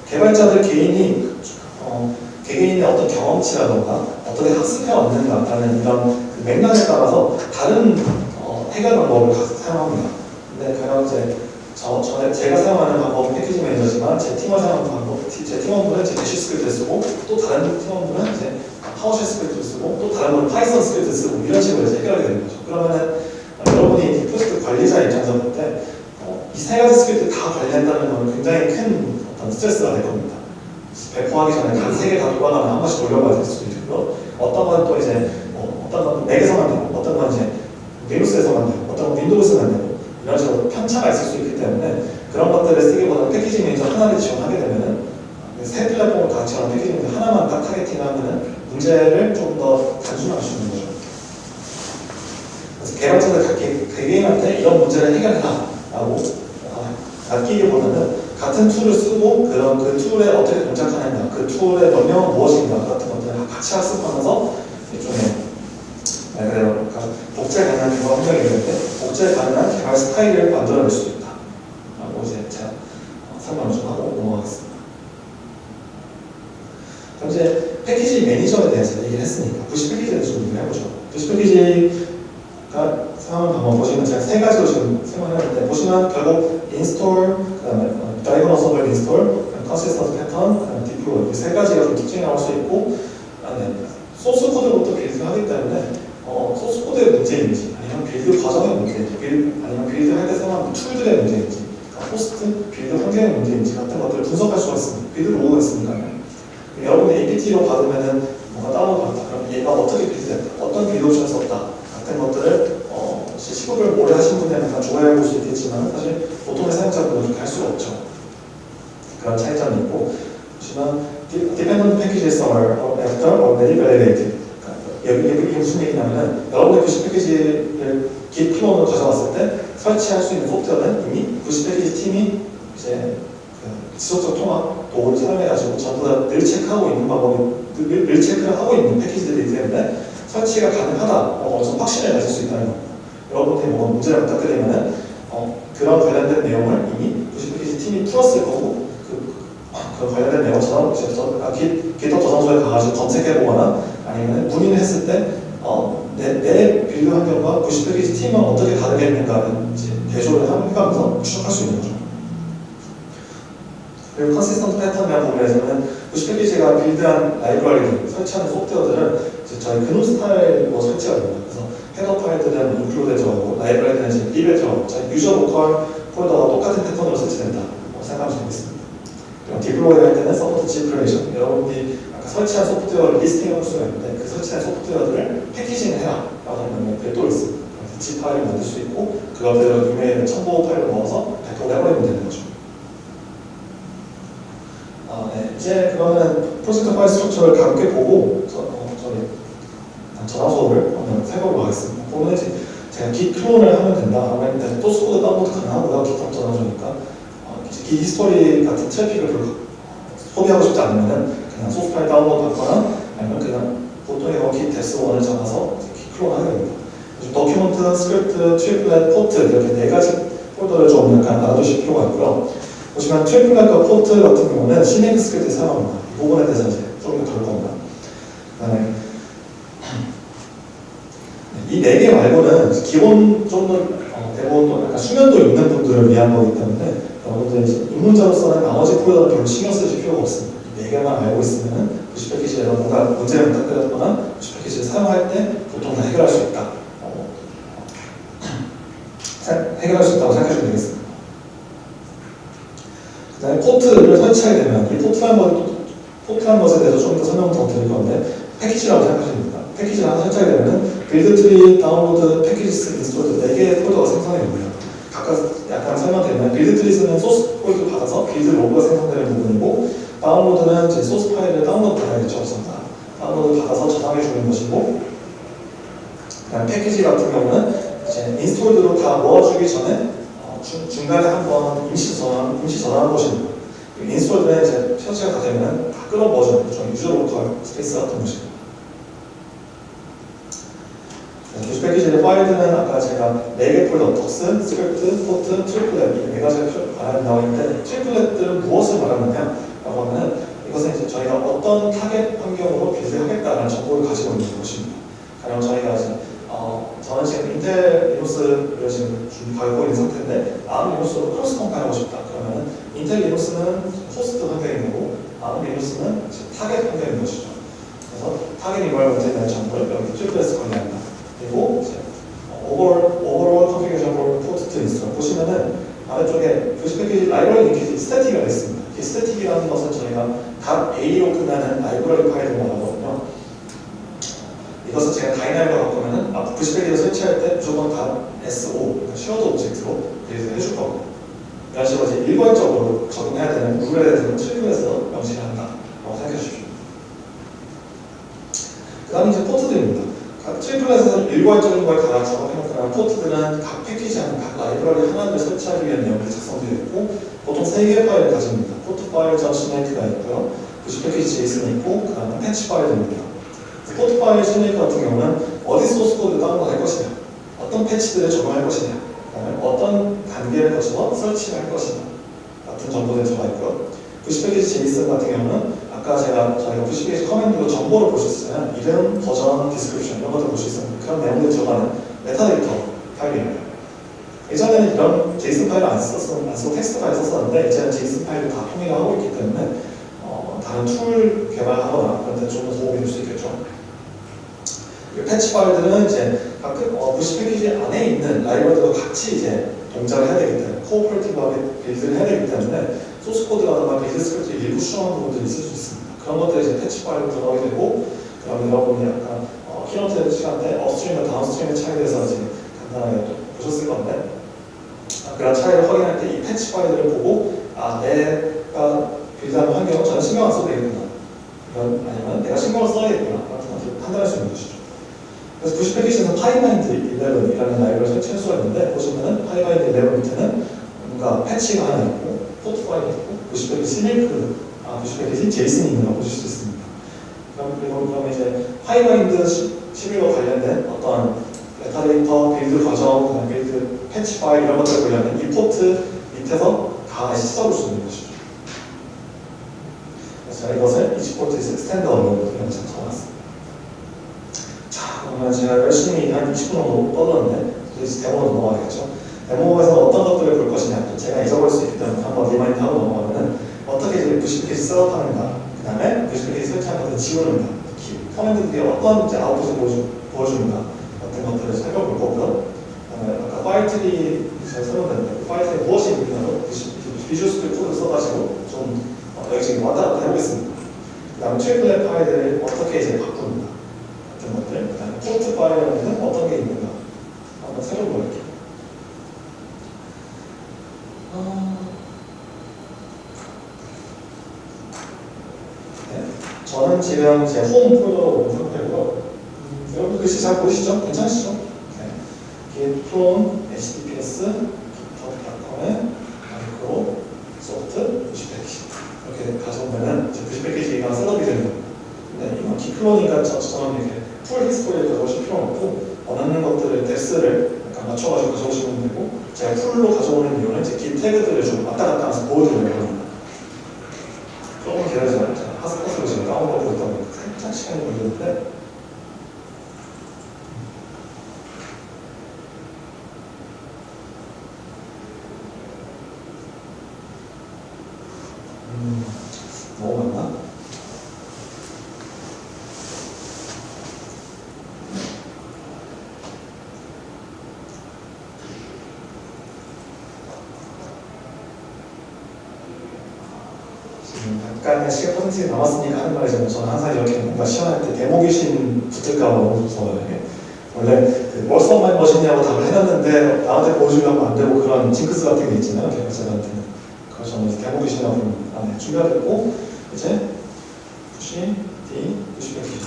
개발자들 개인이 어, 개개인의 어떤 경험치라던가 어떻게 학습해 왔는가라는 이런 그 맥락에 따라서 다른 어, 해결 방법을 사용합니다. 근데 가령 이제 저, 전에 제가 사용하는 방법은 패키지 매니저지만 제 팀원 사용하는 방법, 제 팀원분은 제 bash script를 쓰고 또 다른 팀원분은 이제 PowerShell script를 쓰고 또 다른 분은 Python script를 쓰고 이런 식으로 이제 해결하게 되는 거죠. 그러면은 어, 여러분이 프로젝트 관리자 입장에서 볼때 어, 이 세 가지 스크립트 다 관리한다는 건 굉장히 큰 어떤 스트레스가 될 겁니다. 배포하기 전에 단세개다 돌아가면 한 번씩 돌려봐야 될 수도 있고요. 어떤 건 또 이제 뭐 어떤 건 맥에서만 되고 어떤 건 이제 리눅스에서만 되고 어떤 건 윈도우에서만 되고 이런 식으로 편차가 있을 수 있기 때문에 그런 것들을 쓰기보다는 패키지 매니저 하나를 지원하게 되면은 세 플랫폼을 다 지원한 패키지 매니저 하나만 딱 targeting하면은 문제를 좀 더 단순화할 수 있는 거죠. 그래서 개발자들 개개인한테 이런 문제를 해결해라 라고 맡기기보다는 같은 tool을 쓰고 그런 그 tool에 어떻게 동작하느냐 그 tool의 명령은 무엇인가 같은 것들을 같이 학습하면서 일종의 말 그대로 복제 가능한 개발 환경이 있는데 복제 가능한 개발 스타일을 만들어낼 수 있다 라고 이제 제가 설명을 좀 하고 넘어가겠습니다 그럼 이제 매니저에 대해서 얘기를 했으니까 부시 패키지에 대해서 좀 얘기를 해보죠. 부시 패키지가 사용하는 방법 보시면 제가 세 가지로 지금 설명을 했는데 보시면 결국 네 개 말고는 기본 좀더 어, 대부분 약간 숙련도 있는 분들을 위한 거기 때문에 여러분들 이제 입문자로서는 나머지 폴더는 별로 신경 쓰실 필요가 없습니다. 이 네 개만 알고 있으면은 VC 패키지에 뭔가 문제를 부닥뜨렸거나 VC 패키지를 사용할 때 보통 다 해결할 수 있다. 어, 해결할 수 있다고 생각해 주면 되겠습니다. 그 다음에 포트를 설치하게 되면 이 포트라는 것, 포트라는 것에 대해서 좀더 설명 더 드릴 건데 패키지라고 생각하시면 됩니다. 패키지를 하나 설치하게 되면 buildtrees, downloads, packages, installed 4개의 폴더가 됩니다. 각각 약간 설명드리면 buildtrees는 source code 받아서 build log가 생성되는 부분이고 다운로드는 제 소스 파일을 다운로드 받아야겠죠. 없습니다. 다운로드 받아서 저장해 주는 것이고 그다음 패키지 같은 경우는 이제 installed로 다 모아주기 전에 어, 중, 중간에 한번 임시 전환, 임시 전환한 것입니다. installed는 이제 설치가 다 되면 다 끌어 모아주는 거죠. user local space 같은 것입니다. VC 패키지의 파일들은 아까 제가 4개 폴더, docs, 스크립트, 포트, triplet 이네 말하는 나와 있는데 triplet들은 무엇을 말하느냐 라고 하면 이것은 이제 저희가 어떤 타겟 환경으로 build 하겠다는 정보를 가지고 있는 것입니다. 가령 저희가 이제 어, 저는 지금 인텔 리눅스를 지금 갖고 있는 상태인데 ARM 리눅스로 cross 컴파일하고 싶다. 그러면 인텔 리눅스는 호스트 환경인 거고 ARM 리눅스는 타겟 환경인 것이죠. 그래서 target environment에 대한 정보를 여기 triplet에 관리한다. overall configuration for port to install 보시면은 아래쪽에 VC 패키지 라이브러리 linkage static이가 있습니다. 이 static이라는 것은 저희가 각 A로 끝나는 라이브러리 파일을 말하거든요. 이것은 제가 dynamic으로 바꾸면은 VC 패키지를 설치할 때 무조건 각 SO 그러니까 shared object로 build 해줄 거고 이런 식으로 이제 일괄적으로 적용해야 되는 룰에 대해서는 트리그에서 명시를 한다라고 생각해 주십시오. 그 다음에 이제 포트들입니다. 각 triplet에서 일괄적인 걸 다 작업해놓고 포트들은 각 패키지 하는 각 라이브러리 하나를 설치하기 위한 내용들이 작성되어 있고 보통 3개의 파일을 가집니다. portfile 점 CMake가 있고요. VC 패키지 JSON이 있고 그 다음에 패치 파일입니다. portfile CMake 같은 경우는 어디 소스 코드 다운로드 할 것이냐 어떤 패치들을 적용할 것이냐 그다음에 어떤 단계를 거쳐서 설치를 할 것이냐 같은 정보들이 들어가 있고요. VC 패키지 JSON 같은 경우는 아까 제가 저희가 VC 패키지 command로 정보를 볼 수 있어요. 이름, 버전, description 이런 것들 볼수 있습니다. 그런 내용들이 들어가는 메타데이터 파일입니다. 예전에는 이런 JSON 파일을 안 썼어, 안 쓰고 텍스트 파일 썼었는데 이제는 JSON 파일을 다 통일하고 있기 때문에 어, 다른 툴 개발하거나 그런 데 좀 더 도움이 될 수 있겠죠. 패치 파일들은 이제 가끔 어, VC 패키지 안에 있는 라이브러리도 같이 이제 동작을 해야 되기 때문에 cooperative하게 build를 해야 되기 때문에 소스 코드라든가 build 스크립트 일부 수정한 부분들이 있을 수 있습니다. 그런 것들이 이제 패치 파일로 들어가게 되고 그럼 여러분이 약간 어, keynote 시간 때 upstream과 downstream의 차이에 대해서 이제 간단하게 보셨을 건데 아, 그런 차이를 확인할 때 이 패치 파일들을 보고 아 내가 build하는 환경은 전혀 신경 안 써도 되겠구나 아니면 내가 신경을 써야겠구나 같은 것들을 판단할 수 있는 것이죠. 그래서 VC 패키지에서 pybind 11이라는 라이브러리를 설치할 수가 있는데 보시면은 pybind 11 밑에는 뭔가 패치가 하나 있고 portfile이 있고 VC 패키지 CMake 아 VC 패키지 JSON이 있는 걸 보실 수 있습니다. 그럼 그리고 그럼 이제 pybind 11과 관련된 어떤 메타데이터, build 과정, build 패치 파일 이런 것들 관련된 이 포트 밑에서 다 찾아볼 수 있는 것이죠. 그래서 제가 이것을 each port is standalone으로 영상 적어놨습니다. 자, 그러면 제가 열심히 한 20분 정도 떠들었는데 이제 데모로 넘어가겠죠. 데모에서 어떤 것들을 볼 것이냐, 제가 잊어버릴 수 때문에 한번 remind 하고 넘어가면은 어떻게 이제 VC 패키지 setup하는가, 그 다음에 VC 패키지 설치한 것을 지우는가, command들이 어떤 이제 아웃풋을 보여주, 보여주는가 같은 것들을 살펴볼 거고요. 그다음에 아까 파일 트리 제가 설명드렸는데 그 파일 트리 무엇이 있느냐로 Visual Studio Code를 써가지고 좀 어, 여기 지금 왔다 갔다 해보겠습니다. 그 다음에 triplet 파일들을 어떻게 이제 바꾸는가 같은 것들 그 다음에 portfile에는 어떤 게 있는가 한번 살펴볼게요. 어... 네. 저는 지금 제 홈 폴더로 온 상태고요. 음, 여러분 글씨 잘 보이시죠? 괜찮으시죠? 네. git clone https github.com에 Microsoft VC 패키지 이렇게 가져오면은 이제 VC 패키지가 setup이 되는 겁니다. 근데 이건 git clone이니까 저처럼 이렇게 full history를 가져오실 필요는 없고 원하는 것들을 데스를 약간 맞춰가지고 가져오시면 되고 제가 full로 가져오는 이유는 이제 git tag들을 좀 왔다 갔다 하면서 보여드리려고 합니다. 조금 기다려주세요. 제가 하스컷으로 지금 다운로드 있다 보니까 살짝 시간이 걸리는데 음, 너무 많나? 지금 퍼센트가 남았으니까 하는 말이지만 저는 항상 이렇게 뭔가 시험할 때 데모 귀신 붙을까 봐 너무 무서워요. 원래 그 월서만 멋있냐고 답을 해놨는데 나한테 보여주려면 안 되고 그런 징크스 같은 게 있잖아요. 개발자들한테는. 그래서 저는 데모 귀신이라고 부릅니다. 네, 준비가 됐고 이제 push, D, VC 패키지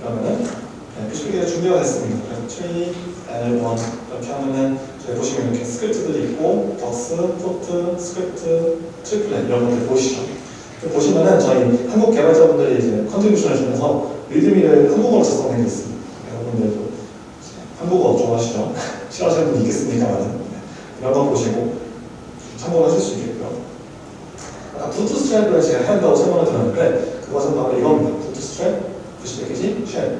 이러면은 네, VC 패키지가 준비가 됐습니다. 그래서 tree, L1 이렇게 하면은 저희 보시면 이렇게 스크립트들이 있고 docs, 포트, 스크립트, triplet 이런 것들 보시죠. 보시면은 저희 한국 개발자분들이 이제 contribution을 주면서 README를 한국어로 작성해 있습니다. 여러분들도 한국어 좋아하시죠? 싫어하시는 분이 있겠습니까만 네. 이런 거 보시고 참고를 하실 수 있겠고요. 아까 bootstrap을 제가 해야 한다고 설명을 드렸는데 그것은 바로 이겁니다. bootstrap, VC 패키지, shell.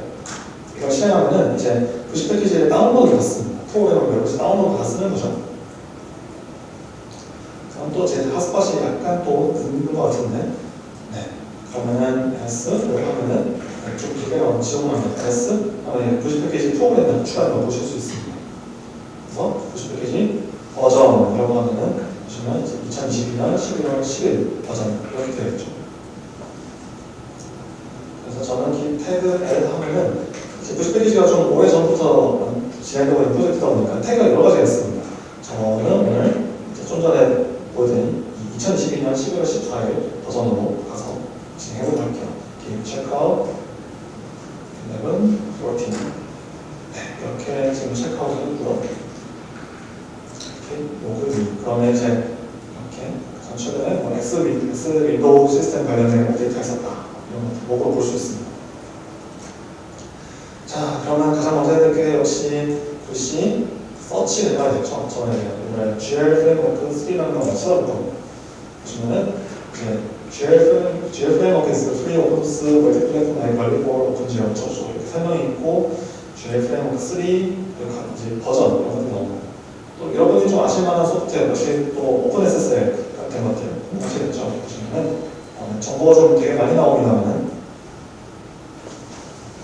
이걸 실행하면은 이제 VC 패키지를 다운로드 받습니다. 프로그램을 여기서 다운로드 받아 쓰는 거죠. 또 제 핫스팟이 약간 또 늦는 것 같은데? 네. 그러면은 S? 이렇게 하면은 좀두 개가 지원합니다 S? 하면 90 패키지 프로그램을 추가해서 보실 수 있습니다. 그래서 90 패키지 버전 이라고 하면은 보시면 이제 2022년 11월 10일 버전 이렇게 되어 있죠. 그래서 저는 이 태그 L 하면은 이제 90 패키지가 좀 오래 전부터 진행되고 있는 프로젝트다 보니까 태그가 여러 가지가 있습니다. 저는 오늘 좀 전에 보여드린 2022년 11월 14일 버전으로 가서 진행해보도록 할게요. git checkout, 11, 14. 네, 이렇게 지금 체크아웃 했고요. 이렇게 로그 그러면 이제 이렇게 전 최근에 뭐 X, X Window System 관련된 업데이트가 있었다. 이런 것들 로그로 볼 수 있습니다. 자, 그러면 가장 먼저 해야 될 게 역시 글씨 서치를 해야겠죠. 저는 오늘 GL framework 3라는 걸 찾아볼 겁니다. 보시면은 이제 GL, GL 프레임워크에서 프리 오픈소스 멀티 플랫폼 라이브러리 for 오픈 지원 어쩌고 이렇게 설명이 있고 GL framework 3 이제 버전 이런 것들이 나옵니다. 또 여러분이 좀 아실만한 소프트웨어 역시 또 OpenSSL 같은 것들 아시겠죠? 보시면은 어, 정보가 좀 되게 많이 나옵니다만은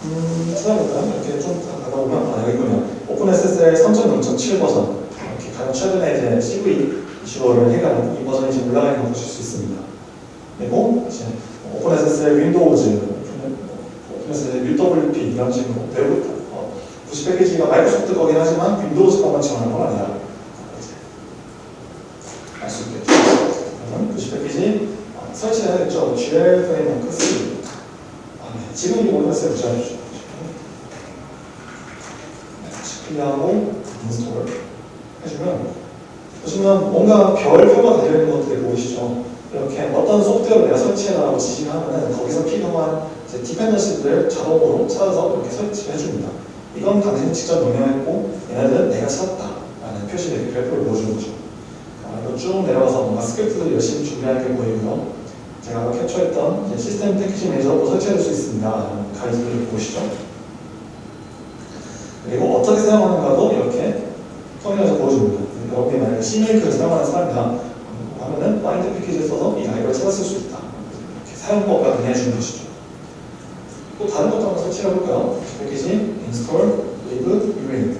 음, 찾아볼까요? 이렇게 좀 가다 보면 아 여기 있군요. OpenSSL 3.0.7 버전 이렇게 가장 최근에 이제 CVE 이슈를 해가는 이 버전이 지금 올라가 있는 거 보실 수 있습니다. 그리고 이제 OpenSSL Windows, OpenSSL UWP 이런 식으로 있다. 어, VC 패키지가 마이크로소프트 거긴 하지만 Windows 것만 지원하는 건 아니다. 알수 있겠죠. 그러면 VC 패키지 어, 설치해야겠죠. GL framework 3. 아, 네. 지금 이 OpenSSL 붙여주죠. clear하고 install 해주면 보시면 뭔가 별 표가 달려있는 것들이 보이시죠? 이렇게 어떤 소프트웨어를 내가 설치해라고 지시를 하면은 거기서 필요한 dependency들을 자동으로 찾아서 이렇게 설치해줍니다. 이건 당신이 직접 명령했고 얘네들은 내가 찾았다 라는 표시를 별표를 보여주는 거죠. 아, 이거 쭉 내려가서 뭔가 스크립트를 열심히 준비할 게 보이고요. 제가 캡처했던 시스템 패키지 매니저도 설치할 수 있습니다. 가이드를 보시죠. 그리고 어떻게 사용하는가도 이렇게 터미널에서 보여줍니다. 여러분이 만약에 CMake를 사용하는 사람이다 하면은 find package를 써서 이 라이브러리를 찾았을 수 있다. 이렇게 사용법과 그냥 주는 것이죠. 또 다른 것도 한번 설치해 볼까요? 패키지 install liburing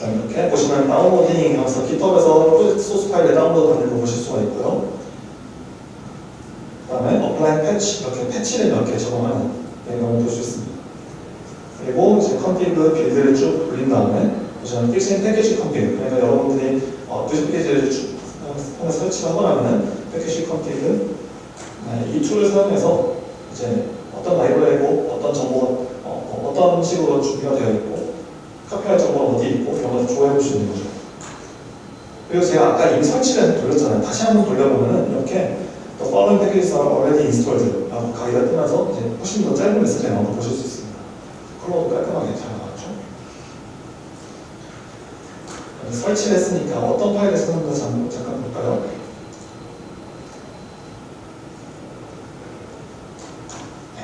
이렇게 보시면 downloading 하면서 GitHub에서 프로젝트 소스 파일에 다운로드 받는 거 보실 수가 있고요. 그 다음에 apply patch, 이렇게 패치를 몇 개 적용하는 내용을 볼 수 있습니다. 그리고 이제 config build를 쭉 돌린 다음에 보시면 필수인 package config 그러니까 여러분들이 어, VC 패키지를 쭉 통해 설치를 하고 나면은 package config 네, 이 tool을 사용해서 이제 어떤 라이브러리고 어떤 정보가 어, 떤 식으로 준비가 되어 있고 컴파일 정보가 어디 있고 이런 걸 조회해 볼 수 있는 거죠. 그리고 제가 아까 이미 설치를 돌렸잖아요. 다시 한번 돌려보면은 이렇게 The following packages are already installed 라고 가기가 뜨면서 이제 훨씬 더 짧은 메시지가 나온 거 보실 수 있습니 다. 컬러도 깔끔하게 잘 나왔죠. 설치를 했으니까 어떤 파일을 쓰는 건지 잠깐 볼까요?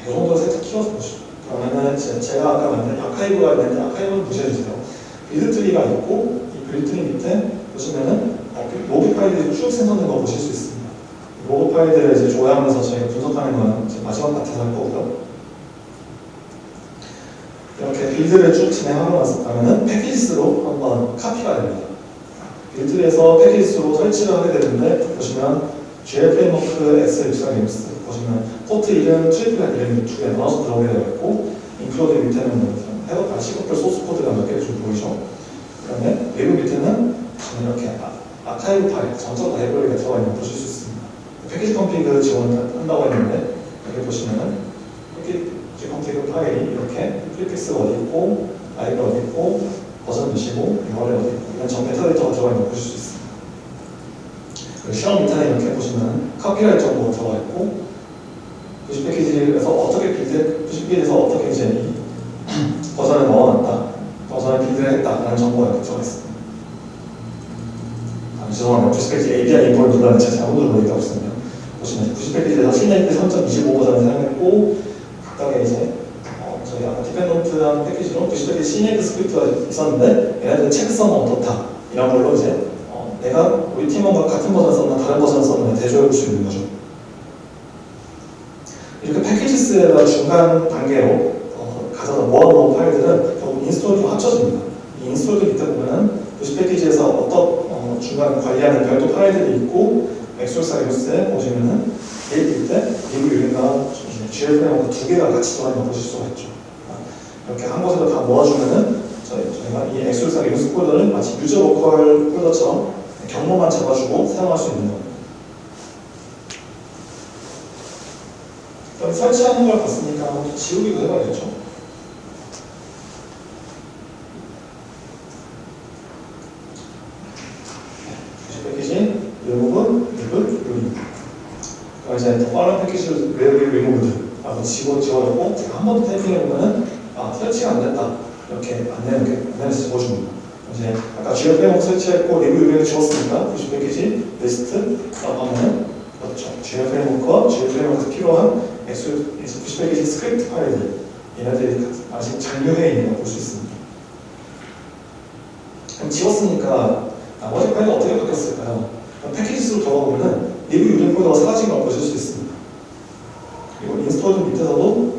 이 정도 살짝 키워서 보시죠. 그러면은 제, 제가 아까 만든 archive가 있는데 archive는 무시해주세요. build tree가 있고 이 build tree 밑에 보시면은 어, 로그 파일들이 쭉 생성된 거 보실 수 있습니다. 로그 파일들을 이제 조회하면서 저희가 분석하는 건 마지막 파트에서 할 거고요. 이렇게 build를 쭉 진행하고 났었다면은 packages로 한번 카피가 됩니다. build에서 packages로 설치를 하게 되는데 보시면 GL framework x64 Linux 보시면 port 이름, triplet 이름이 두 개 나눠서 들어오게 되어 있고 include 밑에는 헤더 아, 시커플 소스 코드가 몇 개 좀 보이죠? 그다음에 lib 밑에는 이렇게 아, 아카이브 파일, 정적 라이브러리가 들어가 있는 거 보실 수 있습니다. package config 지원한다고 했는데 여기 보시면은 package config 파일이 이렇게 prefix가 어디 있고 lib 어디 있고 버전 몇이고 URL 어디 있고 이런 전 metadata가 들어가 있는 거 보실 수 있습니다. 그리고 시험 밑에 이렇게 보시면 카피라이트 정보가 들어가 있고 부시 패키지에서 어떻게 빌드, 부시 패키지에서 어떻게 이제 이 버전을 넣어놨다, 버전을 빌드를 했다라는 정보가 이렇게 들어가 있습니다. 아, 죄송합니다. 부시 패키지 API 인포를 누르는 제가 잘못 누르고 있다고 했거든요. 보시면 부시 패키지에서 시네이트 3.25 버전을 사용했고 각각의 이제 어, 저희 아까 디펜던트한 패키지로 부시 패키지 시네이트 스크립트가 있었는데 얘네들 체크성은 어떻다 이런 걸로 이제 어, 내가 우리 팀원과 같은 버전 썼나 다른 버전 썼나 대조해 볼 수 있는 거죠. 이렇게 패키지스에다 중간 단계로 어, 가져다 모아놓은 파일들은 결국 인스톨도 합쳐집니다. 이 인스톨도 밑에 보면은 부시 패키지에서 어떤 어, 중간 관리하는 별도 파일들이 있고 엑소사 리우스에 보시면은 얘 밑에 리뷰 유리가 GLP하고 두 개가 같이 거 보실 수가 있죠. 이렇게 한 곳에다 다 모아주면은 저희, 저희가 이 x64 Linux 폴더를 마치 user local 폴더처럼 경로만 잡아주고 사용할 수 있는 겁니다. 설치하는 걸 봤으니까 지우기도 해봐야겠죠. 패키지, 리무브, 리브, 리무브. 그럼 이제 더 빠른 패키지를 리무브, 리무 브 하고 지워, 지워놓고 제가 한 번 더 타이핑해 보면은 아, 설치가 안 됐다. 이렇게 안내, 이렇게 안내를 적어줍니다. 이제 아까 GL 프레임워크 설치했고 리뷰 유형을 지웠으니까 부시 패키지 리스트 하면은 그렇죠. GL 프레임워크와 GL 프레임워크 필요한 엑셀 부시 패키지 스크립트 파일들 얘네들이 아직 잔류해 있는 걸 볼 수 있습니다. 그럼 지웠으니까 나머지 파일이 어떻게 바뀌었을까요? 패키지 수로 들어가보면 리뷰 유형 폴더가 사라진 걸 보실 수 있습니다. 그리고 install 밑에서도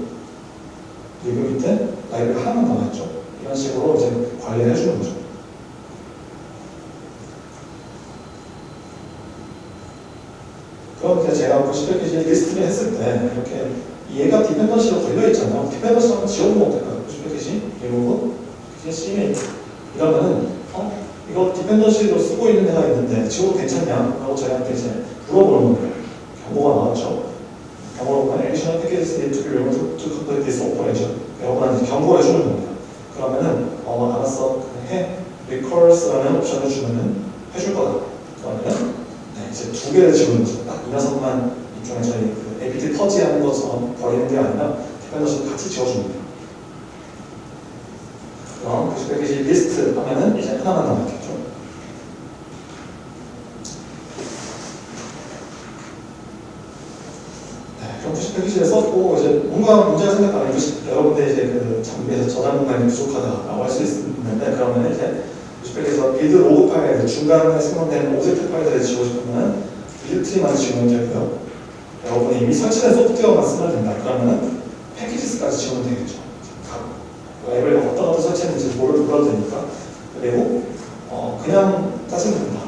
lib 밑에 lib가 하나만 남아있죠. 이런 식으로 이제 관리를 해주는 거죠. 그럼 이제 제가 vcpkg list를 했을 때 이렇게 얘가 dependency로 걸려있잖아요. dependency 한번 지워보면 어떨까요? 부시 패키지, 리무브, 패키지 CMA 이러면은 어? 이거 dependency로 쓰고 있는 데가 있는데 지워도 괜찮냐? 라고 저희한테 이제 물어보는 거예요. 경고가 나왔죠. 보면 additional packages need to be removed to complete this operation. 여러분한테 경고를 해주는 겁니다. 그러면은 어 알았어 해 recurs라는 옵션을 주면은 해줄 거다. 그러면은 네, 이제 두 개를 지우는 거죠. 딱이 녀석만 이쪽에 저희 그 APT 터지하는 것처럼 버리는 게 아니라 디펜던시도 같이 지워줍니다. 그럼 부시 패키지 리스트 하면은 이제 하나만 남았겠죠. 네, 그럼 부시 패키지를 썼고 이제 뭔가 문제가 생겼다면 여러분들 이제 그 장비에서 저장 공간이 부족하다라고 할 수 있는데 그러면 이제 vcpkg에서 build log 파일 중간에 생성된 object 파일들을 지우고 싶으면 buildtrees만 지우면 되고요. 여러분이 이미 설치된 소프트웨어만 쓰면 된다. 그러면은 packages까지 지우면 되겠죠. 각 앱을 어떤 어떤 설치했는지 모를 몰라도 되니까. 그리고 어, 그냥 짜증 낸다.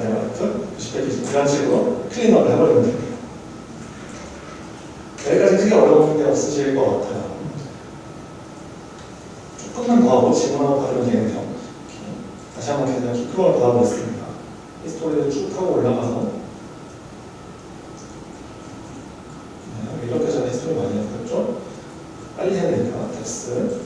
아이라이트, 푸시 패키지 이런 식으로 클리너를 해버리면 됩니다. 여기까지 크게 어려운 게 없으실 것 같아요. 조금만 더 하고 질문하고 받으면 되겠네요. 다시 한번 그냥 키크롤 받아보겠습니다. 히스토리를 쭉 타고 올라가서 네, 이렇게 전에 히스토리 많이 했었죠? 빨리 해야 되니까 텍스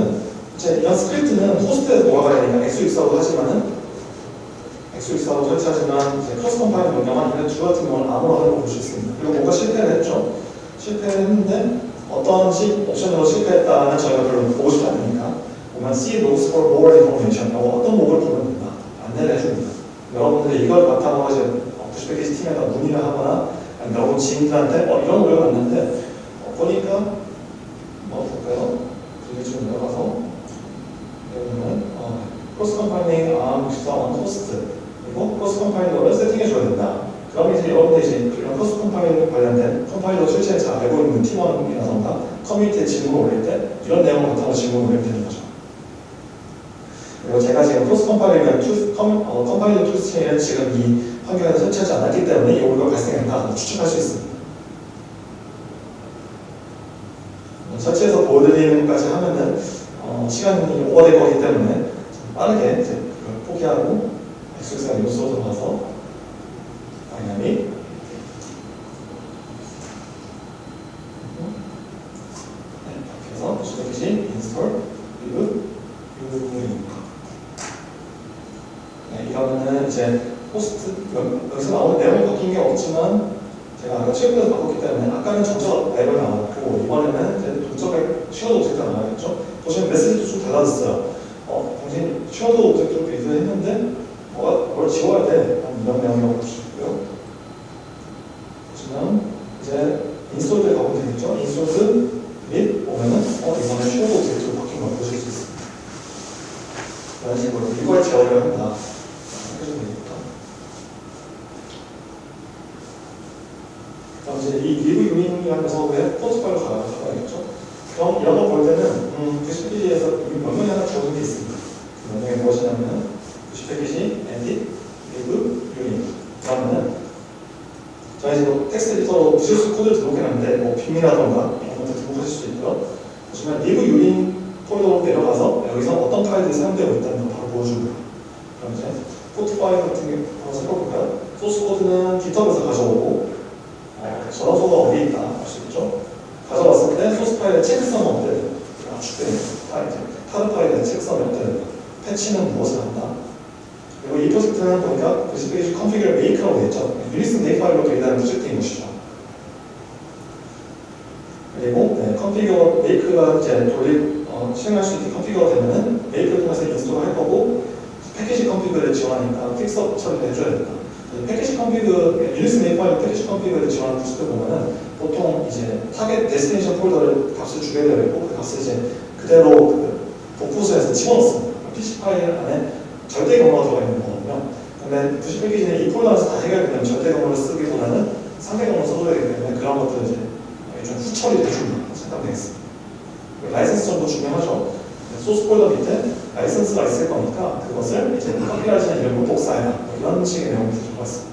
네, 보시면은 이제 이런 스크립트는 host에서 돌아가야 되니까 x64로 하지만은 x64로 설치하지만 이제 custom 파일 명령만 있는 주 같은 경우는 암호로 하는 걸 볼 수 있습니다. 그리고 뭔가 실패를 했죠. 실패를 했는데 어떤 식 옵션으로 실패했다는 저희가 별로 보고 싶지 않으니까 보면 See logs for more information 라고 어떤 log를 보면 된다. 안내를 해줍니다. 여러분들이 이걸 바탕으로 이제 vcpkg 팀에다 문의를 하거나 여러분 지인들한테 어, 이런 오류가 났는데 어, 보니까? 좀 내려가서 여기는 어, cross compiling arm 64 on host 그리고 cross compiler를 세팅해 줘야 된다. 그럼 이제 여러분들 이제 이런 cross compiler 관련된 compiler toolset에 잘 알고 있는 팀원이라던가 커뮤니티에 질문을 올릴 때 이런 내용을 바탕으로 질문을 올리면 되는 거죠. 그리고 제가 지금 cross compiler compiler toolset에 지금 이 환경에서 설치하지 않았기 때문에 이 오류가 발생했다 추측할 수 있습니다. 설치해서 보여드리는 것까지 하면은 어, 시간이 오버될 거기 때문에 빠르게 이제 포기하고 엑스엑스가 요소로 들어가서 다이나믹. 네, 이렇게 해서 보시듯이 install liburing 네, 이러면은 이제 호스트 여기서 나오는 내용 바뀐 게 없지만 제가 아까 최근에 바꿨기 때문에 아까는 정적 lib이 나왔고 이번에는 이제 동적 shared object가 나와야겠죠? 보시면 메시지도 좀 달라졌어요. 어, 당신 shared object로 build 했는데 뭐가 뭘 지워야 돼. 이런 내용이라고 있고요. 보시면 이제 install 때 가보면 되겠죠? install 밑 보면은 어, 이번에 shared object로 바뀐 걸 보실 수 있습니다. 제어를 한다. 해주면 되겠다. 그럼 이제 이 liburing의 port 파일로 가- 가야겠죠? 그럼 이런 거 볼 때는 음, 90페이지에서 명령이 하나 주어진 게 있습니다. 그 명령이 무엇이냐면 vcpkg edit liburing 그러면은 저희 지금 text editor로 VS Code를 등록해놨는데 뭐 Vim이라던가 이런 것들 등록하실 수 있고요. 보시면 liburing 폴더로 내려가서 여기서 어떤 파일들이 사용되고 있다는 걸 바로 보여줍니다. 그럼 이제 port 파일 같은 게 한번 살펴볼까요? source code는 GitHub에서 가져오고 어, 저장소가 어디에 있다 알 수 있죠? 가져왔을 때 소스 파일의 checksum은 어때야 돼요? 압축되는 파일, tar 파일의 checksum이 어때야 돼요? patch는 무엇을 한다? 그리고 이 프로젝트는 보니까 vcpkg configure make라고 되어 있죠. Unix Makefile로 되어 있는 프로젝트인 것이죠. 그리고 네, configure make가 이제 돌리 어, 실행할 수 있게 configure가 되면은 make를 통해서 install을 할 거고 pkg-config를 지원하니까 fixup 처리를 해줘야 된다. 이 pkg-config Unix Makefile pkg-config를 지원하는 프로젝트 보면은 보통 이제 target destination 폴더를 값을 주게 되어 있고 그 값을 이제 그대로 그 복구소에서 집어넣습니다. PC 파일 안에 절대 경로가 들어가 있는 거거든요. 근데 90페이지는 이 폴더에서 다 해결되면 절대 경로를 쓰기보다는 상대 경로 써줘야 되기 때문에 그런 것들을 이제 좀 후처리를 해줍니다. 생각되겠습니다. 라이센스 정도 중요하죠. 소스 폴더 밑에 라이센스가 있을 거니까 그것을 이제 이런 거 복사해라. 뭐 이런 식의 내용이 들어가 있습니다.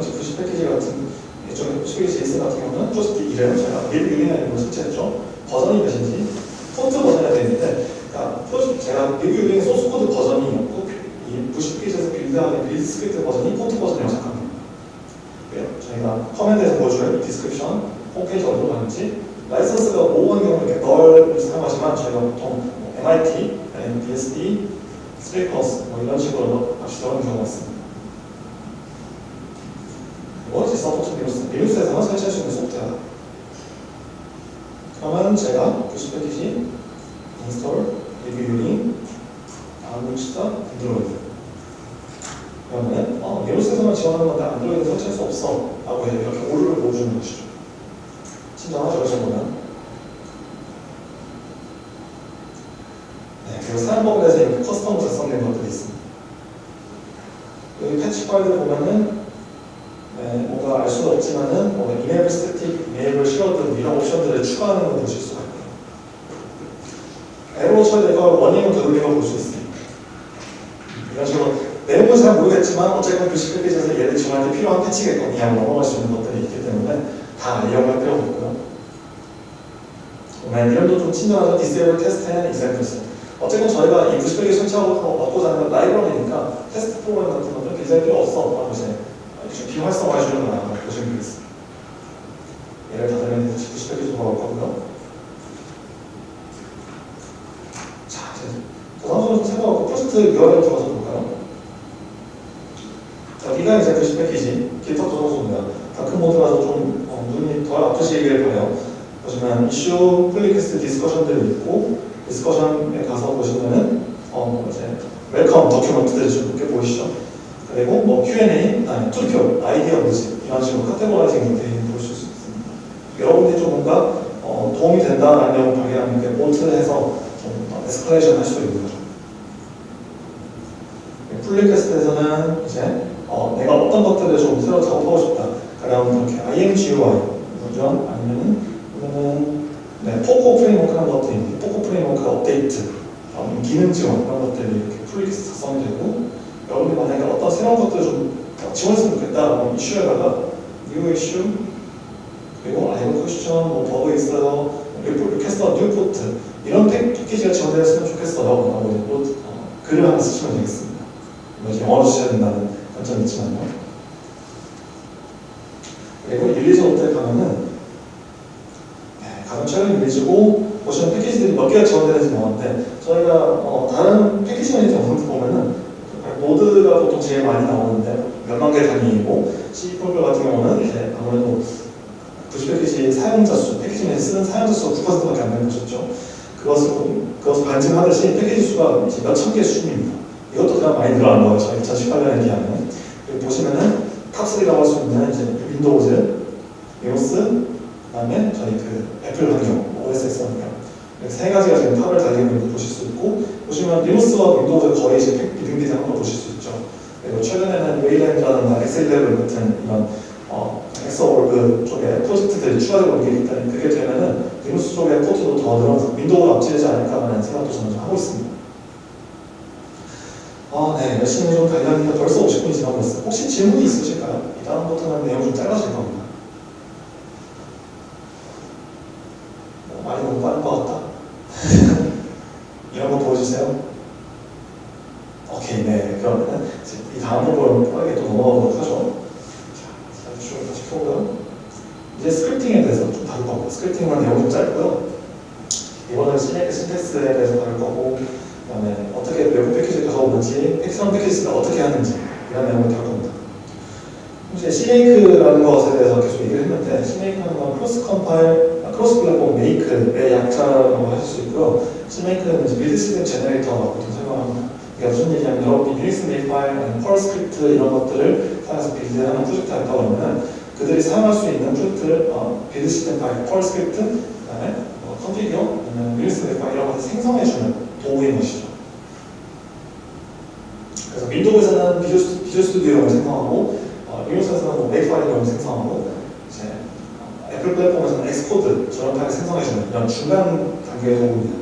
당시 90 패키지 같은 일종의 90페이지 제이슨 같은 경우는 프로젝트 1을 제가 밀 유리나이로 설치했죠. 버전이 몇인지 폰트 버전이 되는데 그러니까 프로젝트 제가 밀 유리의 소스 코드 버전이 없고 이 vcpkg에서 build하는 build 스크립트 버전이 port 버전이라고 생각합니다. 그래요. 저희가 command에서 보여줄 description 홈페이지 어디로 가는지 라이선스가 모호한 경우는 이렇게 null 사용하지만 저희가 보통 뭐 MIT, 아니면 BSD, three clause 뭐 이런 식으로 값이 들어가는 경우가 있습니다. 뭐지 support Linux? Linux에서만 설치할 수 있는 소프트웨어다. 그러면 제가 vcpkg 인스톨, 리뷰 유닝, 다음 시다 안드로이드 그러면 어, 리눅스에서만 지원하는 건데 안드로이드 설치할 수 없어 라고 해서 이렇게 오류를 보여주는 것이죠. 이 정도면. 네, 그리고 사용법에 대해서 커스텀으로 작성된 것들이 있습니다. 여기 패치 파일을 보면은 네, 뭔가 알 수는 없지만은 뭔가 이메일 스태틱, 이메일 쉐어드 이런 옵션들을 추가하는 걸 보실 수가 있고요. 에러 처리가 원인을 되돌리는 걸볼수 있습니다. 이런 식으로 내용은 잘 모르겠지만 어쨌건 그 10페이지에서 얘를 지원할 때 필요한 패치겠거니 하고 넘어갈 수 있는 것들이 있기 때문에 다 이용할 필요가 없고요. 네, 이름도 좀 친절하죠. disable test and examples. 어쨌든 저희가 이 90페이지 설치하고 얻고자 하는 라이브러리니까 테스트 프로그램 같은 것들 굉장히 필요 없어. 라고 이제 좀 비활성화해 주는 거라고 보시면 되겠습니다. 예를 다 들면 90페이지 돌아올 거고요. 자, 좀 생각하고 프로젝트 URL 들어가서 볼까요? 자, 여기가 이제 90페이지 GitHub 저장소입니다. dark mode라서 좀 어, 눈이 덜 아프시길 바래요. 보시면 이슈, pull request discussion들이 있고 discussion에 가서 보시면은 어 이제 welcome document들이 좀 이렇게 보이시죠? 그리고 뭐 Q&A, 아니 투표, 아이디어 모집 이런 식으로 categorizing이 되어 보실 수 있습니다. 여러분들이 좀 뭔가 어, 도움이 된다는 내용을 발견하면 이렇게 vote해서 좀 escalation 할수 있는 거죠. pull request에서는 이제 어, 내가 어떤 것들을 좀 새로 작업하고 싶다. 그럼 이렇게 IMGUI 버전 아니면은 그러면은 네, POCO framework라는 것들이 있는데 POCO framework 업데이트 어, 기능 지원 이런 것들이 이렇게 pull request 작성이 되고 여러분이 새로운 것들을 좀 지원했으면 좋겠다. 이슈에다가 new issue 그리고 아이고 question 뭐 버그 있어요. request a new port 이런 팩- 패키지가 지원되었으면 좋겠어요. 라고 또 어, 글을 하나 쓰시면 되겠습니다. 뭐 영어로 쓰셔야 된다는 관점이 있지만요. 그리고 release 업데이트 가면은 네, 가장 최근 release고 보시면 패키지들이 몇 개가 지원되는지 나오는데 저희가 어, 다른 package manager 보면은 Node가 보통 제일 많이 나오는데 몇만 개 단위이고 C 프로그램 같은 경우는 이제 아무래도 vcpkg 사용자 수, 패키지 내에 쓰는 사용자 수가 9%밖에 안 되는 것이죠. 그것을, 그것을 반증하듯이 패키지 수가 몇천 개 수준입니다. 이것도 그냥 많이 늘어난 거예요. 저희 2018년에 비하면. 보시면은 top 3라고 할 수 있는 이제 윈도우즈, 리눅스, 그 다음에 저희 그 애플 환경, OS X 환경. 세 가지가 지금 top을 달리고 있는 거 보실 수 있고 보시면 리눅스와 윈도우즈 거의 이제 비등비등한 걸 보실 수 있죠. 그리고 최근에는 웨이랜드라든가 엑셀레벨 같은 이런 어, 엑서월드 쪽에 프로젝트들이 추가되고 있기 때문에 그게 되면은 리눅스 쪽의 포트도 더 늘어나서 윈도우가 앞지르지 않을까라는 생각도 저는 좀 하고 있습니다. 아, 네. 열심히 좀 달렸는데 벌써 50분이 지나고 있어요. 혹시 질문이 있으실까요? 이 다음부터는 내용 좀 짧아질 겁니다. 어, 많이 너무 빠른 1스냅 제너레이터라고 보통 설명합니다. 그러니까 무슨 얘기냐면 여러분이 1스냅 파일, 펄 스크립트 이런 것들을 사용해서 빌드하는 프로젝트가 있다 그러면 그들이 사용할 수 있는 프로젝트를 어, 빌드 시스템 파일, 펄 스크립트, 그 다음에 어, 컨피규어, 아니면 1스냅 파일 이런 것을 생성해주는 도구인 것이죠. 그래서 윈도우에서는 비주, 비주 스튜디오라고 생성하고 어, 리눅스에서는 뭐 맥 파일이라고 생성하고 이제 애플 플랫폼에서는 엑스코드 저런 파일 생성해주는 이런 중간 단계의 도구입니다.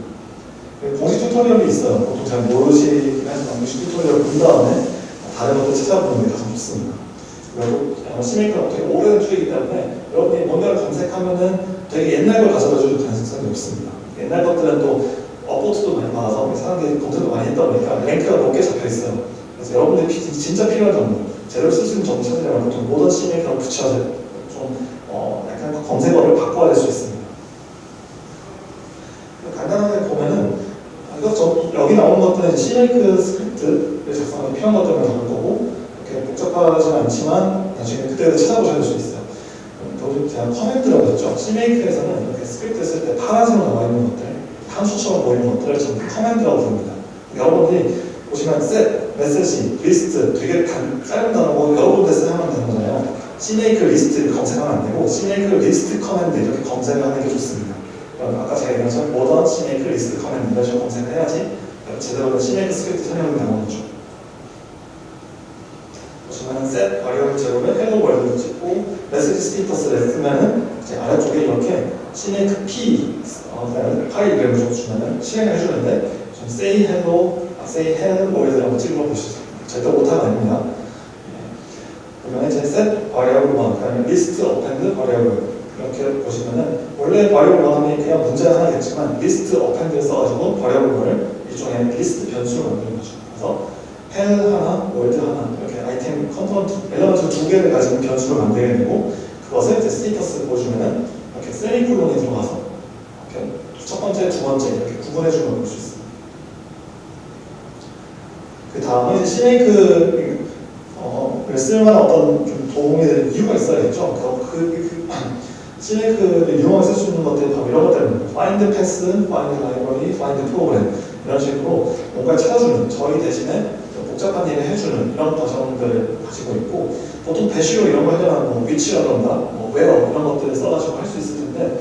공식 튜토리얼이 있어요. 보통 잘 모르시긴 하지만 공식 튜토리얼 본 다음에 다른 것도 찾아보는 게 가장 좋습니다. 그리고 어, CMake가 되게 오래된 툴이기 때문에 여러분이 뭔가를 검색하면은 되게 옛날 걸 가져다 줄 가능성이 높습니다. 옛날 것들은 또 upvote도 많이 받아서 사람들이 검색도 많이 했다 보니까 rank가 높게 잡혀 있어요. 그래서 여러분들이 피- 진짜 필요한 정보, 제대로 쓸수 있는 정보 찾으려면 보통 modern CMake랑 돼요. 좀 어, 약간 그 검색어를 바꿔야 될 수 있습니다. 간단하게 보면은 이거 저 여기 나온 것들은 CMake 스크립트를 작성하는 필요한 것들만 적을 거고 이렇게 복잡하지 않지만 나중에 그때 찾아보셔야 될수 있어요. 여기 제가 command라고 했죠. CMake에서는 이렇게 스크립트 쓸 때 파란색으로 나와 있는 것들, 함수처럼 보이는 것들을 전부 command라고 부릅니다. 여러분들이 보시면 set, message, list 되게 단, 짧은 단어고 여러분들 사용하는 단어잖아요. CMake list를 검색하면 안 되고 CMake list command 이렇게 검색하는 게 좋습니다. 아까 제가 얘기한 modern CMake list command 이런 식으로 검색을 해야지 제대로 된 CMake 스크립트 설명이 나오는 거죠. 보시면 set variable zero를 hello world로 찍고 message status를 쓰면은 이제 아래쪽에 이렇게 cmake -P 어, 그다음에 파일 이름을 적어주면은 실행을 해주는데 좀 say hello, 아, say hello world라고 찍어 보시죠. 절대 못하는 아닙니다. 예. 그러면 이제 set variable 1, 그다음에 list append variable 이렇게 보시면은 원래 variable 1이 그냥 문제가 하나겠지만 list append를 써가지고 variable을 일종의 리스트 변수로 만드는 거죠. 그래서 hello 하나, world 하나 이렇게 아이템 컨트롤 element 두 개를 가지고 변수를 만들게 되고 그것을 이제 status 보여주면은 이렇게 세미콜론이 들어가서 이렇게 첫 번째, 두 번째 이렇게 구분해 주는 걸 볼 수 있습니다. 그 이제 CMake 어, 를 쓸만한 어떤 좀 도움이 되는 이유가 있어야겠죠. 그, 그, 그 CMake를 이용해 쓸수 있는 것들이 바로 이런 것들입니다. path, find library, find program 이 런 식으로 뭔가를 찾아주는 저희 대신에 복잡한 일을 해주는 이런 과정들을 가지고 있고 보통 대시로 이런 거 하려면 뭐 위치라던가 뭐 where 이런 것들을 써가지고 할 수 있을 텐데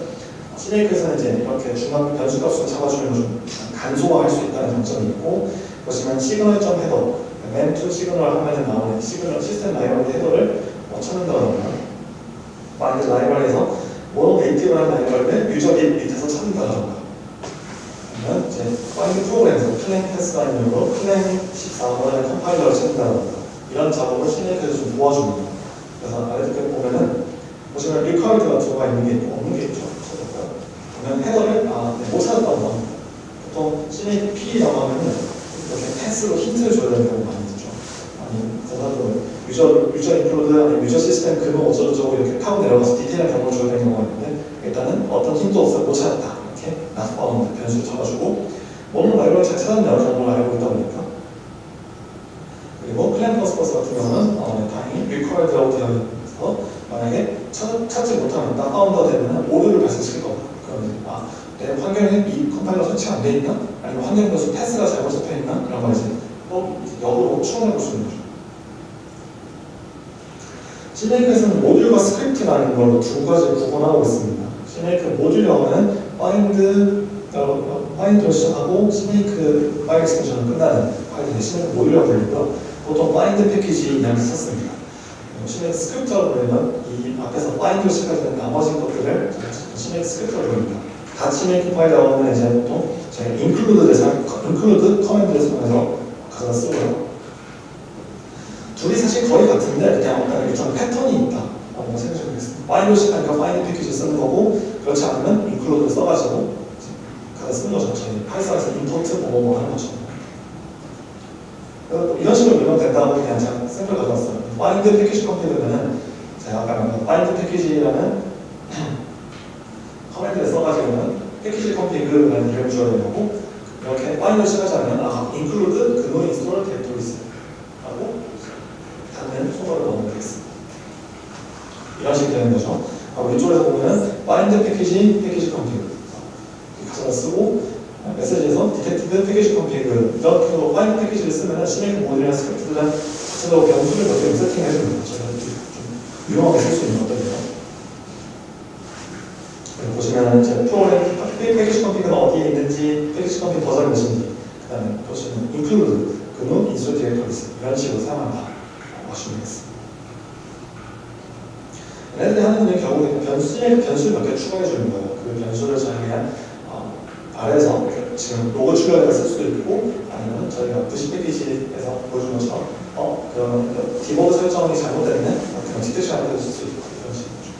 시네이크에서는 이제 이렇게 중간 변수값을 잡아주는 좀 간소화할 수 있다는 장점이 있고 보시면 시그널점 헤더 맨투 시그널 하면은 나오는 시그널 시스템 라이브러리 헤더를 뭐 찾는다던가 만약 라이브러리에서 모노 네이티브라는 라이브러리를 유저 밑 밑에서 찾는다던가 그러면 이제 파인드 프로그램에서 플랭 패스가 있는으로 플랭 14번의 컴파일러를 찾는다던가 이런 작업을 시네이크에서 좀 도와줍니다. 그래서 아래쪽에 보면은 보시면 리커리드가 들어가 있는 게 있고 없는 게 있죠. 그러면 헤더를 아, 네, 못 찾았다고 합니다. 보통 시네이크 P라고 하면은 이렇게 패스로 힌트를 줘야 되는 경우가 많이 있죠. 아니, 대사도 유저, 유저 인클로드, 아니 유저 시스템 그거 어쩌고저쩌고 이렇게 타고 내려가서 디테일한 경험을 줘야 되는 경우가 있는데 일단은 어떤 힌트 없어 못 찾았다. 이렇게 not found 변수를 잡아주고 뭐는 라이브러리 잘 찾았네요. 정보를 알고 있다 보니까. 그리고 플러스 같은 경우는 어, 네, 다행히 required라고 되어 있어서 만약에 찾, 찾지 못하면 다운로드 되면 오류를 발생시킬 겁니다. 그러면 아, 내 환경에 이 컴파일러 설치가 안돼 있나? 아니면 환경 변수 path가 잘못 잡혀 있나? 이런 걸 이제 또 역으로 추론해 볼 수 있는 거죠. CMake에서는 모듈과 스크립트라는 걸로 두 가지 구분하고 있습니다. 시네이크 모듈 영 어는 find find로 시작하고 CMake 파일 extension을 끝나는 파일인데 스네이크 모듈이라고 불리고요. 보통 find package 이름을 썼습니다. 스네이크 스크립트라고 부르면 이 앞에서 find로 시작하는 나머지 것들을 스네이크 스크립트라고 부릅니다. 같이 make 파일 나오면 이제 보통 제가 include를 사, include 커맨드를 사용해서 가져다 쓰고요. 둘이 사실 거의 같은데 그냥 어떤 일정 패턴이 있다. 라고 생각해 보겠습니다. find로 시작하니까 find package 쓰는 거고 그렇지 않으면 include를 써가지고 가져 쓰는 거죠. 저희 Python에서 import 뭐뭐 하는 것처럼. 이런 식으로 밀면 된다고 그냥 제가 샘플 가져왔어요. find package config면은 제가 아까 말한 find package라는 커맨드를 써가지고는 package config라는 이름을 줘야 되는 거고 이렇게 find를 시작하자면 아, include GNU install directories 하고 닫는 소거를 넣으면 되겠습니다. 이런 식이 되는 거죠. 하고 이쪽에서 보면은 find package package config 가져다 쓰고 메시지에서 detected package config 식으로 find 패키지를 쓰면 CMake 모듈이나 스크립트들은 자체적으로 변수를 몇개 세팅해 줍니다. 저희가 좀 유용하게 쓸 수 있는 것들이에요. 보시면 이제 프로그램 패키지 컴피그가 어디에 있는지 package config 버전이 몇인지 그 다음에 보시면 include GNU install directories 이런 식으로 사용한다 보시면 되겠습니다. 얘네들이 하는 건 결국에 변수에 변수 몇 개 추가해 주는 거예요. 그 변수를 저희가 어, 아래에서 지금 로그 출력해서 쓸 수도 있고 아니면 저희가 vcpkg에서 보여준 것처럼 어 그러면 그 디버그 설정이 잘못되면 그냥 detection을 쓸수 있고 이런 식이죠.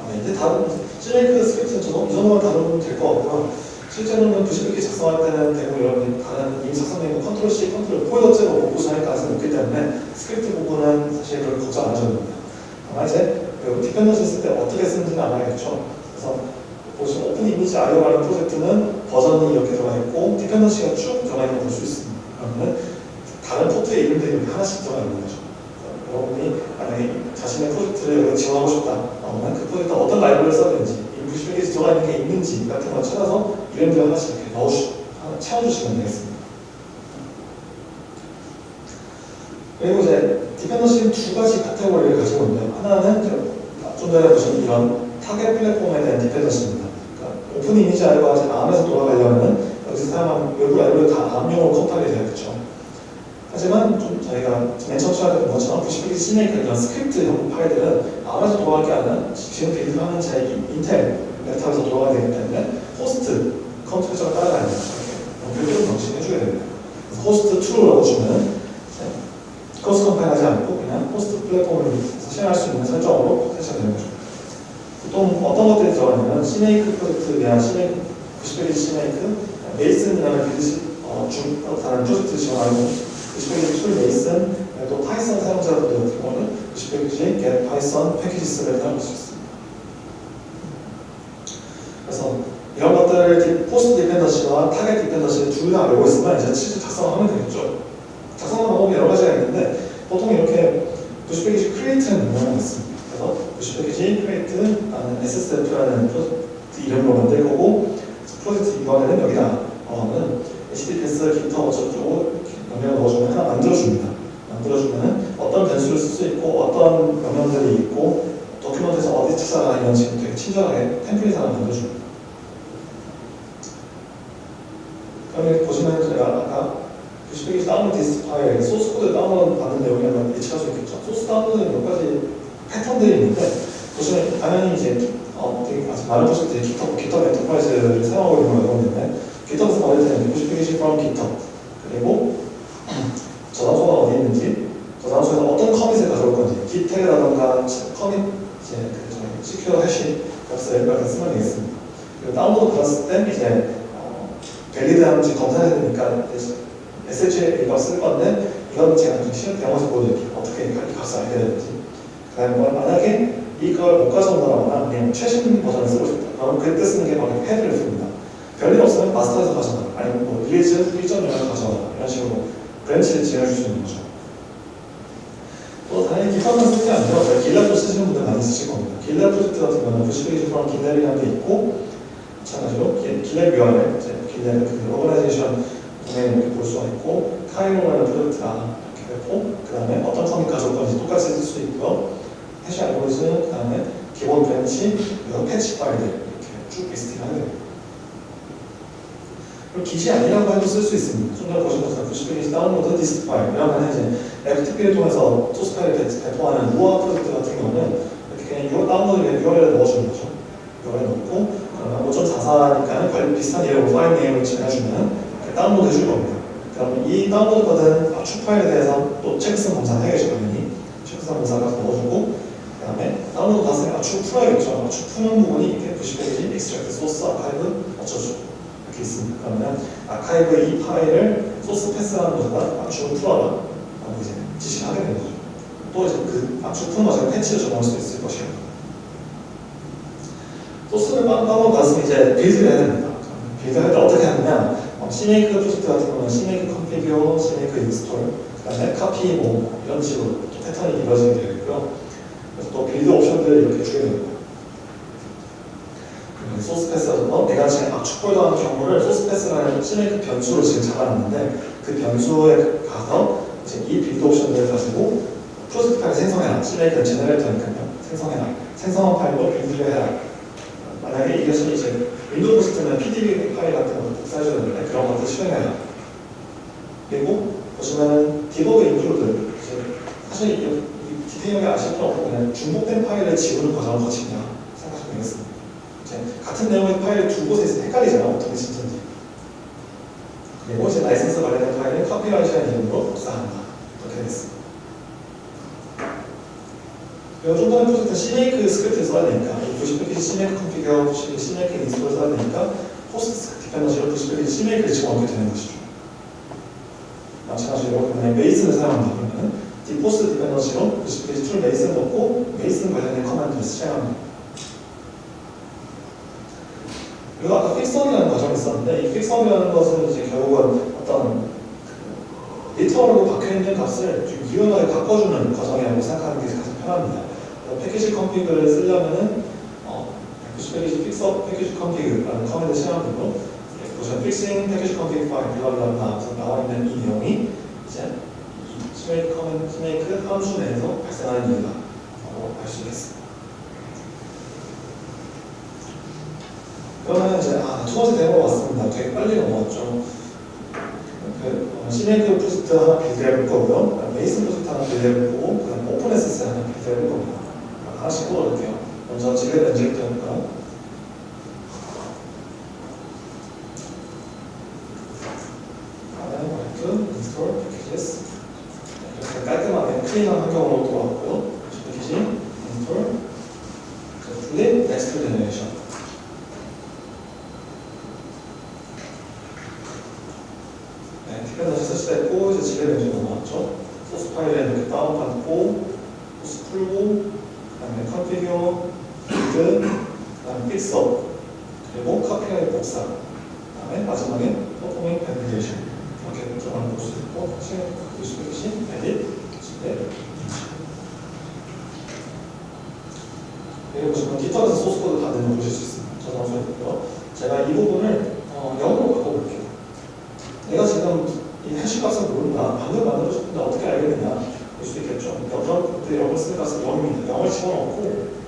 아, 이제 다른 시네이크 스크립트는 이 정도만 다루면 될 것 같고요. 실제로는 vcpkg 작성할 때는 대부분 여러분이 다른 이미 작성된 거 Control C, Control 폴더째로 못 구성할 가능성이 높기 때문에 스크립트 부분은 사실 그걸 걱정 안 하셔도 됩니다. 아마 이제 그 dependency 쓸때 어떻게 쓰는지는 알아야겠죠. 그래서 보시면 OpenImageIO라는 프로젝트는 버전이 이렇게 들어가 있고 dependency가 쭉 들어가 있는 걸 볼 수 있습니다. 그러면 다른 포트의 이름들이 이렇게 하나씩 들어가 있는 거죠. 여러분이 만약에 자신의 프로젝트를 여기 지원하고 싶다. 그러면 그 프로젝트 어떤 라이브러리를 써야 되는지 vcpkg 들어가 있는 게 있는지 같은 걸 찾아서 이름들 하나씩 이렇게 넣어주, 채워주시면 되겠습니다. 그리고 이제 dependency는 두 가지 카테고리를 가지고 있는데요. 하나는 좀 전에 보신 이런 타겟 플랫폼에 대한 dependency입니다. 그러니까 OpenImageIO가 ARM에서 돌아가려면 여기서 사용한 외부 라이브러리 다 ARM용으로 컴파일이 되겠죠. 하지만 좀 저희가 맨 처음 하던 것처럼 부 이런 스크립트 형 파일들은 ARM에서 돌아갈 게 아니라 지금 build하는 제 인텔 랩탑에서 돌아가야 되기 때문에 호스트 컴퓨터가 따라가는 이렇게 별도로 명시해줘야 됩니다. 그래서 호스트 true를 넣어주면 cross 컴파일하지 않고 그냥 호스트 플랫폼을 실행할 수 있는 설정으로 설치되는 거죠. 보통 어떤 것들이 들어가냐면 CMake 프로젝트 그냥 CMake vcpkg CMake Meson이라는 build 어, 중 다른 프로젝트 지원하고 vcpkg tool Meson 또 Python 사용자들 같은 경우는 vcpkg get Python packages를 사용할 수 있습니다. 그래서 이런 것들을 호스트 dependency와 타겟 dependency를 둘다 알고 있으면 이제 실제 작성하면 되겠죠. 작성하는 방법이 여러 가지가 있는데 보통 이렇게 vcpkg create는 명령을 했습니다. 그래서 vcpkg create 나는 SSF라는 프로젝트 이름으로 만들 거고 프로젝트 이번에는 여기다 어, HTTPS GitHub 어쩌고 명령을 넣어주면 하나 만들어줍니다. 만들어주면 어떤 변수를 쓸 수 있고 어떤 명령들이 있고 document에서 어디 찾아가 이런 식으로 되게 친절하게 템플릿 하나 만들어줍니다. 그러면 보시면 제가 아까 vcpkg download distfile, 소스 코드 다운로드 받는 내용이 한번 예측할 수 있겠죠. 소스 다운로드는 몇 가지 패턴들이 있는데 보시면 당연히 이제 어, 되게 많은 프로젝트들이 GitHub, GitHub Enterprise를 사용하고 있는 걸 보는데 GitHub에서 받을 때는 90페이지 from GitHub 그리고 저장소가 어디 있는지 저장소에서 어떤 commit을 가져올 건지 git라던가 commit 이제 그 secure hash 값을 이렇게 쓰면 되겠습니다. 그리고 다운로드 받았을 때 이제 어, valid한지 검사해야 되니까 SHA 값을 쓸 건데 이건 제가 좀 시험 대응해서 보여드릴게요. 어떻게 이 값을 알게 되는지. 그 다음에 만약에 이걸 못 가져온다거나 그냥 최신 버전을 쓰고 싶다. 그럼 그때 쓰는 게 바로 HEAD를 씁니다. 별일 없으면 master에서 가져가 아니면 뭐 release 1.0을 가져가 이런 식으로 branch를 있는 거죠. 또 당연히 GitHub만 쓰는 게 아니라 저희 GitLab도 쓰시는 분들 많이 쓰실 겁니다. GitLab 프로젝트 같은 경우는 vcpkg from GitLab이라는 게 있고 마찬가지로 GitLab URL, GitLab 그 organization 동행 이렇게 볼 수가 있고 Cairo라는 프로젝트가 이렇게 됐고 그 다음에 어떤 가져올 건지 똑같이 쓸 수 있고요. hash 알고리즘, 그 다음에 기본 branch, 그리고 패치 파일들 이렇게 쭉쭉 listing 하게 됩니다. 그리고 Git이 아니라고 해도 쓸 수 있습니다. 좀 전에 보신 것처럼 vcpkg download distfile 이러면 이제 FTP를 통해서 소스 파일을 배포하는 우아 프로젝트 같은 경우는 이렇게 그냥 다운로드 URL을 넣어주는 거죠. URL 넣고 그러면 5.44니까 관리 비슷한 이름으로 file name을 지어주면 다운로드 해줄 겁니다. 그럼 이 다운로드 받은 압축 파일에 대해서 또 checksum 검사를 해야죠 당연히 checksum 검사를 넣어주고 그 다음에 다운로드 받았으니까 압축 풀어야겠죠. 압축 푸는 부분이 이렇게 90페이지 extract 소스 아카이브 어쩌죠. 있습니다. 그러면 아카이브 이 파일을 소스 패스하는 것보다 압축을 풀어라 라고 이제 지시를 하게 되는 거죠. 또 이제 그 압축 푸는 과정에 패치를 적용할 수도 있을 것이에요. 소스를 다운로드 받았으면 이제 build를 해야 됩니다. build 할때 어떻게 하느냐 어, CMake 프로젝트 같은 경우는 CMake configure, CMake install 그 다음에 카피 뭐 이런 식으로 또 패턴이 이루어지게 되겠고요. 그래서 또 build 옵션들을 이렇게 주게 됩니다. 소스 패스에서 어, 내가 지금 압축 폴더하는 경우를 source path라는 CMake 변수로 지금 잡아놨는데 그 변수에 가서 이제 이 build 옵션들을 가지고 프로젝트 파일 생성해라. CMake는 generator니까요. 생성해라. 생성한 파일로 build를 해라. 만약에 이것이 이제 윈도우 시스템은 PDB 파일 같은 것도 복사해줘야 되는데 그런 것들 실행해라. 그리고 보시면은 debug include 사실 이, 이 detail하게 아실 필요 없고 그냥 중복된 파일을 지우는 과정을 거친다 생각하시면 되겠습니다. 이제 같은 내용의 파일을 두 곳에 있으면 헷갈리잖아요. 어떻게 진짜인지. 그리고 이제 라이센스 관련된 파일을 copyright라는 이름으로 복사한다. 이렇게. 그리고 좀 전에 프로젝트 CMake script를 써야 되니까 vcpkg CMake configure, CMake install을 써야 되니까 host dependency로 vcpkg CMake를 집어넣게 되는 것이죠. 마찬가지로 그냥 Meson을 사용한다 그러면 host dependency로 vcpkg tool Meson을 넣고 Meson 관련된 command를 실행합니다. 그리고 아까 fixup이라는 과정이 있었는데 이 fixup이라는 것은 이제 결국은 어떤 literal로 박혀있는 값을 좀 유연하게 바꿔주는 과정이라고 생각하는 게 가장 편합니다. pkgconfig를 쓰려면은 어, vcpkg fixup pkgconfig라는 command 거 보시면 fixing pkgconfig file blah blah blah 나와 있는 이 내용이 이제 이 CMake command CMake 함수 내에서 발생하는 이유다 라고 알수 있겠습니다. 그러면 이제 아, 두 번째 데모 왔습니다. 되게 빨리 넘어왔죠. 그 어, CMake 프로젝트 하나 build해 볼 거고요. Meson 프로젝트 하나 build해 볼 거고, 그 다음 OpenSSL 하나 build해 볼 겁니다. 하나씩 뽑아볼게요. 먼저 지금 엔젝트 해볼까요? 다음에 마이크, 인스톨, 패키지스 이렇게 깔끔하게 클린한 환경으로 돌아왔고요. 패키지, 인스톨, 플립, 넥스트 제너레이션 네, 디펜더시 설치됐고 이제 지뢰 렌즈 넘어왔죠. 소스 파일에 이렇게 다운받고 소스 풀고 그다음에 컨피규어, 빌드, 그다음에 픽서, 그리고 카피라이 복사, 그다음에 마지막에 퍼포밍 밴드레이션 이렇게 들어가는 볼수 있고 다시 보시듯이 에딧, 지뢰, 여기 보시면 깃허브에서 소스 코드 다 내는 보실 수 있습니다. 저장소에 있고요. 제가 이 부분을 어, 영어로 바꿔볼게요. 내가 지금 이 해시 값을 모른다. 방금 만들고 싶은데 어떻게 알겠느냐. 볼 수도 있겠죠. 그때 영어를 쓰는 값은 0입니다. 영어를 집어넣고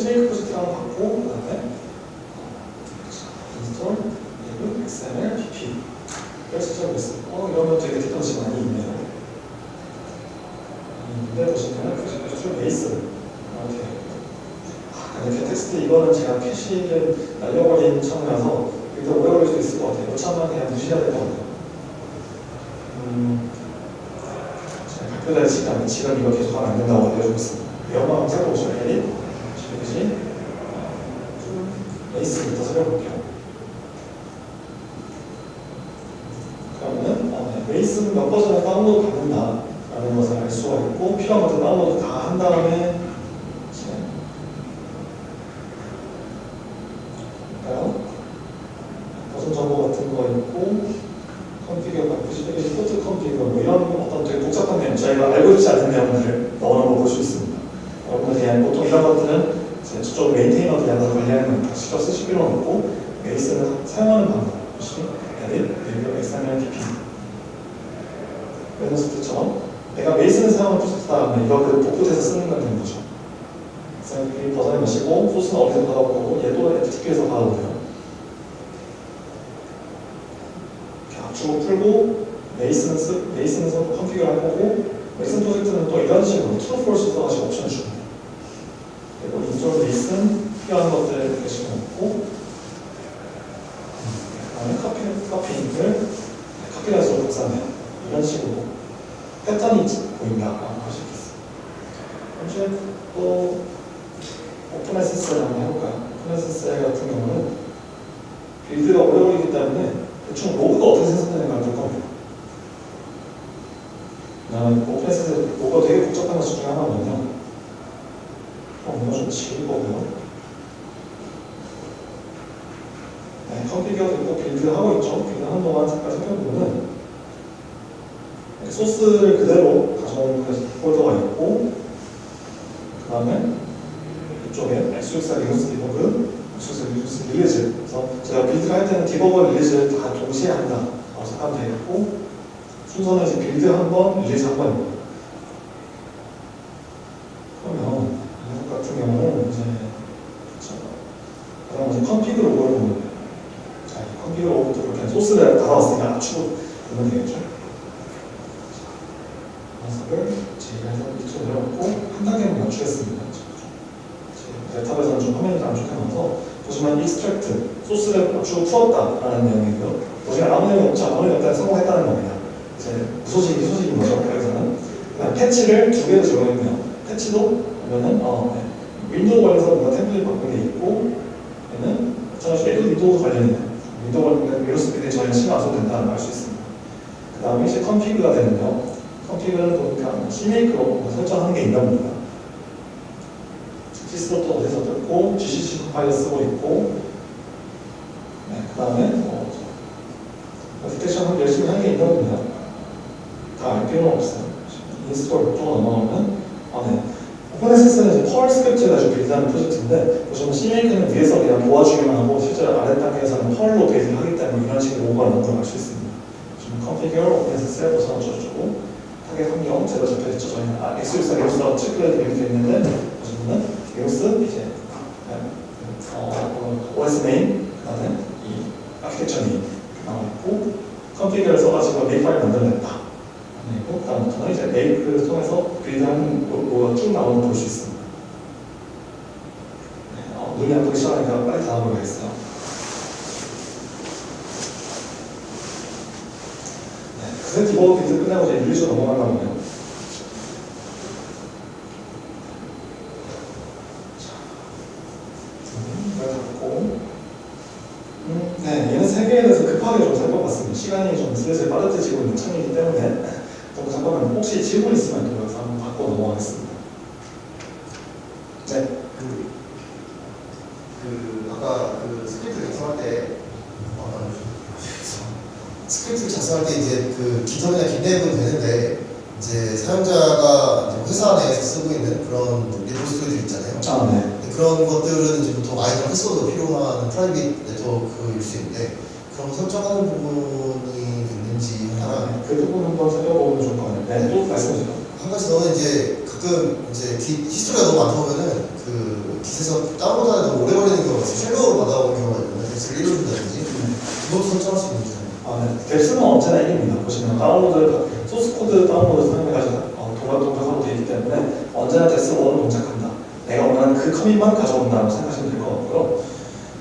você meio que você tirava conta 좀 화면을 단축하면서 보시면 익스트랙트, 소스를 압축을 풀었다라는 내용이고요. 보시면 아무 내용이 없지 아무 내용이 없다 성공했다는 겁니다. 이제 무소식이 소식인 거죠. 그래서는 그다음 패치를 두 개로 적용했네요. 패치도 보면은 어, 네. 윈도우 관련해서 뭔가 템플릿 바꾼 게 있고 얘는 전화식에 윈도우 관련이네요. 윈도우 관련된 위로스 비디에 전혀 신경 안 써도 된다는 걸 알 수 있습니다. 그 다음에 이제 컨피그가 되는데요. 컨피그는 또 이렇게 시메이크로 설정하는 게 있나 봅니다. 시스로또 어디서 뜯고 GCC 파일을 쓰고 있고 네, 그 다음에 뭐 어플리케이션을 열심히 하는 게 있는 겁니다. 다알 필요는 없어요. 인스톨 쪽으로 넘어가면 아, 네. 코네시스는 펄 스크립트가 아주 빌드하는 프로젝트인데 보시면 CMaker는 위에서 그냥 도와주기만 하고 실제로 아래 단계에서는 펄로 베이징 하기 때문에 이런 식으로 오버를 만들어갈 수 있습니다. 지금 컨피규어, 오픈에서 보선 저주고 타겟 환경 제가 적혀있죠. 저희는 아, x64, x64 찌그러져 있는데 보시면 리눅스 이제 어, OS name 그다음에 이 architecture name 나와 있고 config를 써가지고 Makefile 만들어냈다. 그리고 다음부터는 이제 make를 통해서 build하는 로그가 쭉 나오는 걸 볼 수 있습니다. 네, 어, 눈이 안 보기 시작하니까 빨리 다음으로가겠어요 네, 그새 debug build 끝나고 이제 release 넘어가려고 해요. 음, 네, 얘는 세 개에 대해서 급하게 좀 살펴봤습니다. 시간이 좀 슬슬 빠듯해지고 있는 참이기 때문에 또 잠깐만 혹시 질문 있으면 또 여기서 한번 받고 넘어가겠습니다. 네.
그, 그 아까 그 스크립트 작성할 때 어, 스크립트를 작성할 때 이제 그 기성이나 빈내분 되는데 이제 사용자가 이제 회사 내에서 쓰고 있는 그런 리포스토리들 있잖아요.
아, 네.
그런 것들은 이제 보통 아이들 패스워드 필요한 프라이빗 네트워크일 수 있는데 거 설정하는 부분이 있는지 하나
네, 그 부분 한번 살펴보면 좋을 것 같아요. 네, 또 말씀해주세요.
한 가지 더는 이제 가끔 이제 기, 히스토리가 너무 많다 보면은 그 깃에서 다운로드하는 너무 오래 걸리는 경우가 있어요. 쉘로우로 받아오는 경우가 있거든요. 그래서 읽어준다든지 그것도 설정할 수 있는지
아, 네. 델스는 언제나 1입니다. 보시면 다운로드, 소스 코드 다운로드 사용해가지고 어, 동작 동작하고 되어 있기 때문에 언제나 델스 1을 동작한다. 내가 원하는 그 commit만 가져온다고 생각하시면 될 것 같고요.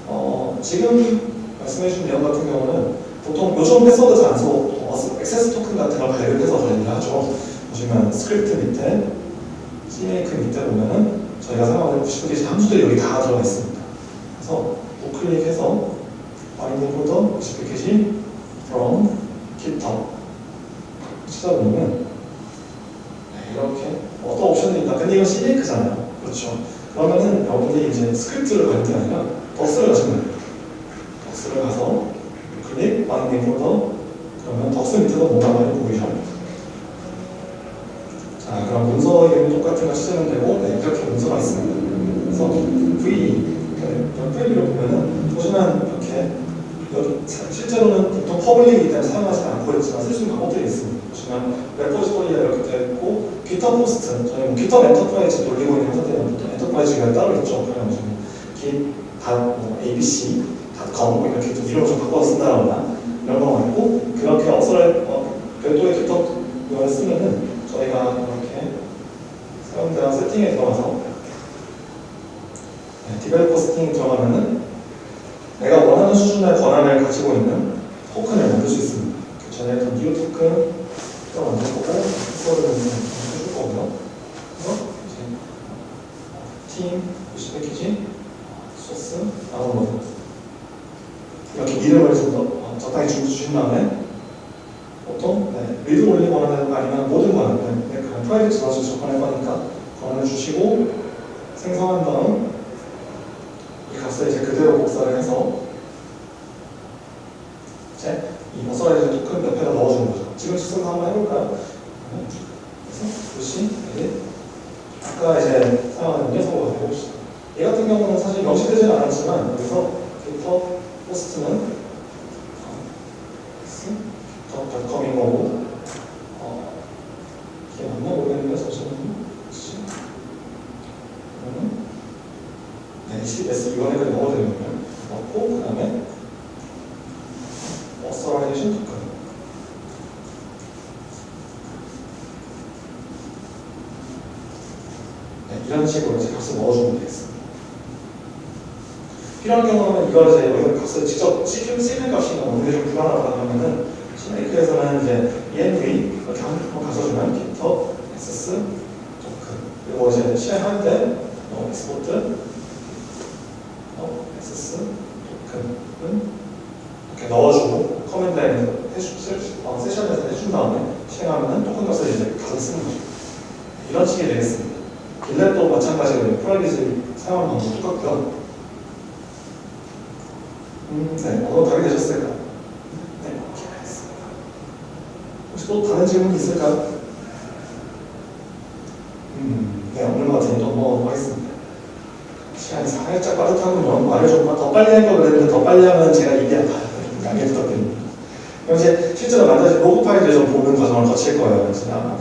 어, 지금 말씀해주신 내용 같은 경우는 보통 요즘 패스워드 쓰고 어, access token 같은 걸 발급해서 관리를 하죠. 보시면 스크립트 밑에 CMake 밑에 보면은 저희가 사용하는 99개의 함수들이 여기 다 들어가 있습니다. 그래서 우클릭해서 find in folder vcpkg from GitHub 찾아보면 네, 이렇게 어떤 옵션이 있다. 근데 이건 CMake잖아요. 그렇죠. 그러면은 여러분들이 이제 스크립트를 가는 게 아니라 docs를 가시면 돼요. docs를 가서 클릭, find in folder 그러면 docs 밑에도 뭔가 많이 보이죠. 자, 그럼 문서 이름이 똑같은 거 치시면 되고 네, 이렇게 문서가 있습니다. 그래서 V, 네, V를 보면은 보시면 이렇게 실제로는 보통 퍼블릭이기 때문에 사용하지 않고 있지만 쓸 수 있는 방법들이 있습니다. 보시면 레포지토리가 이렇게 되어 있고 깃허 포스트, 저희 뭐 깃허 엔터프라이즈 돌리고 있는 보통 엔터프라이즈가 따로 있죠. 그러면 지금 git 뭐 이렇게 좀 이름을 좀 바꿔서 쓴다거나 이런 거가 있고 그렇게 어서를 어, 별도의 깃허 을 쓰면은 저희가 이렇게 사용자 세팅에 들어가서 네, developer setting에 들어가면은 내가 원하는 수준의 권한을 가지고 있는 토큰을 만들 수 있습니다. 그 전에 했던 new token 말을 좀더 빨리 할걸 그랬는데 더 빨리 하면 제가 입이 아파요. 양해 부탁드립니다. 그럼 이제 실제로 만드신 로그 파일을 좀 보는 과정을 거칠 거예요. 그래서 아마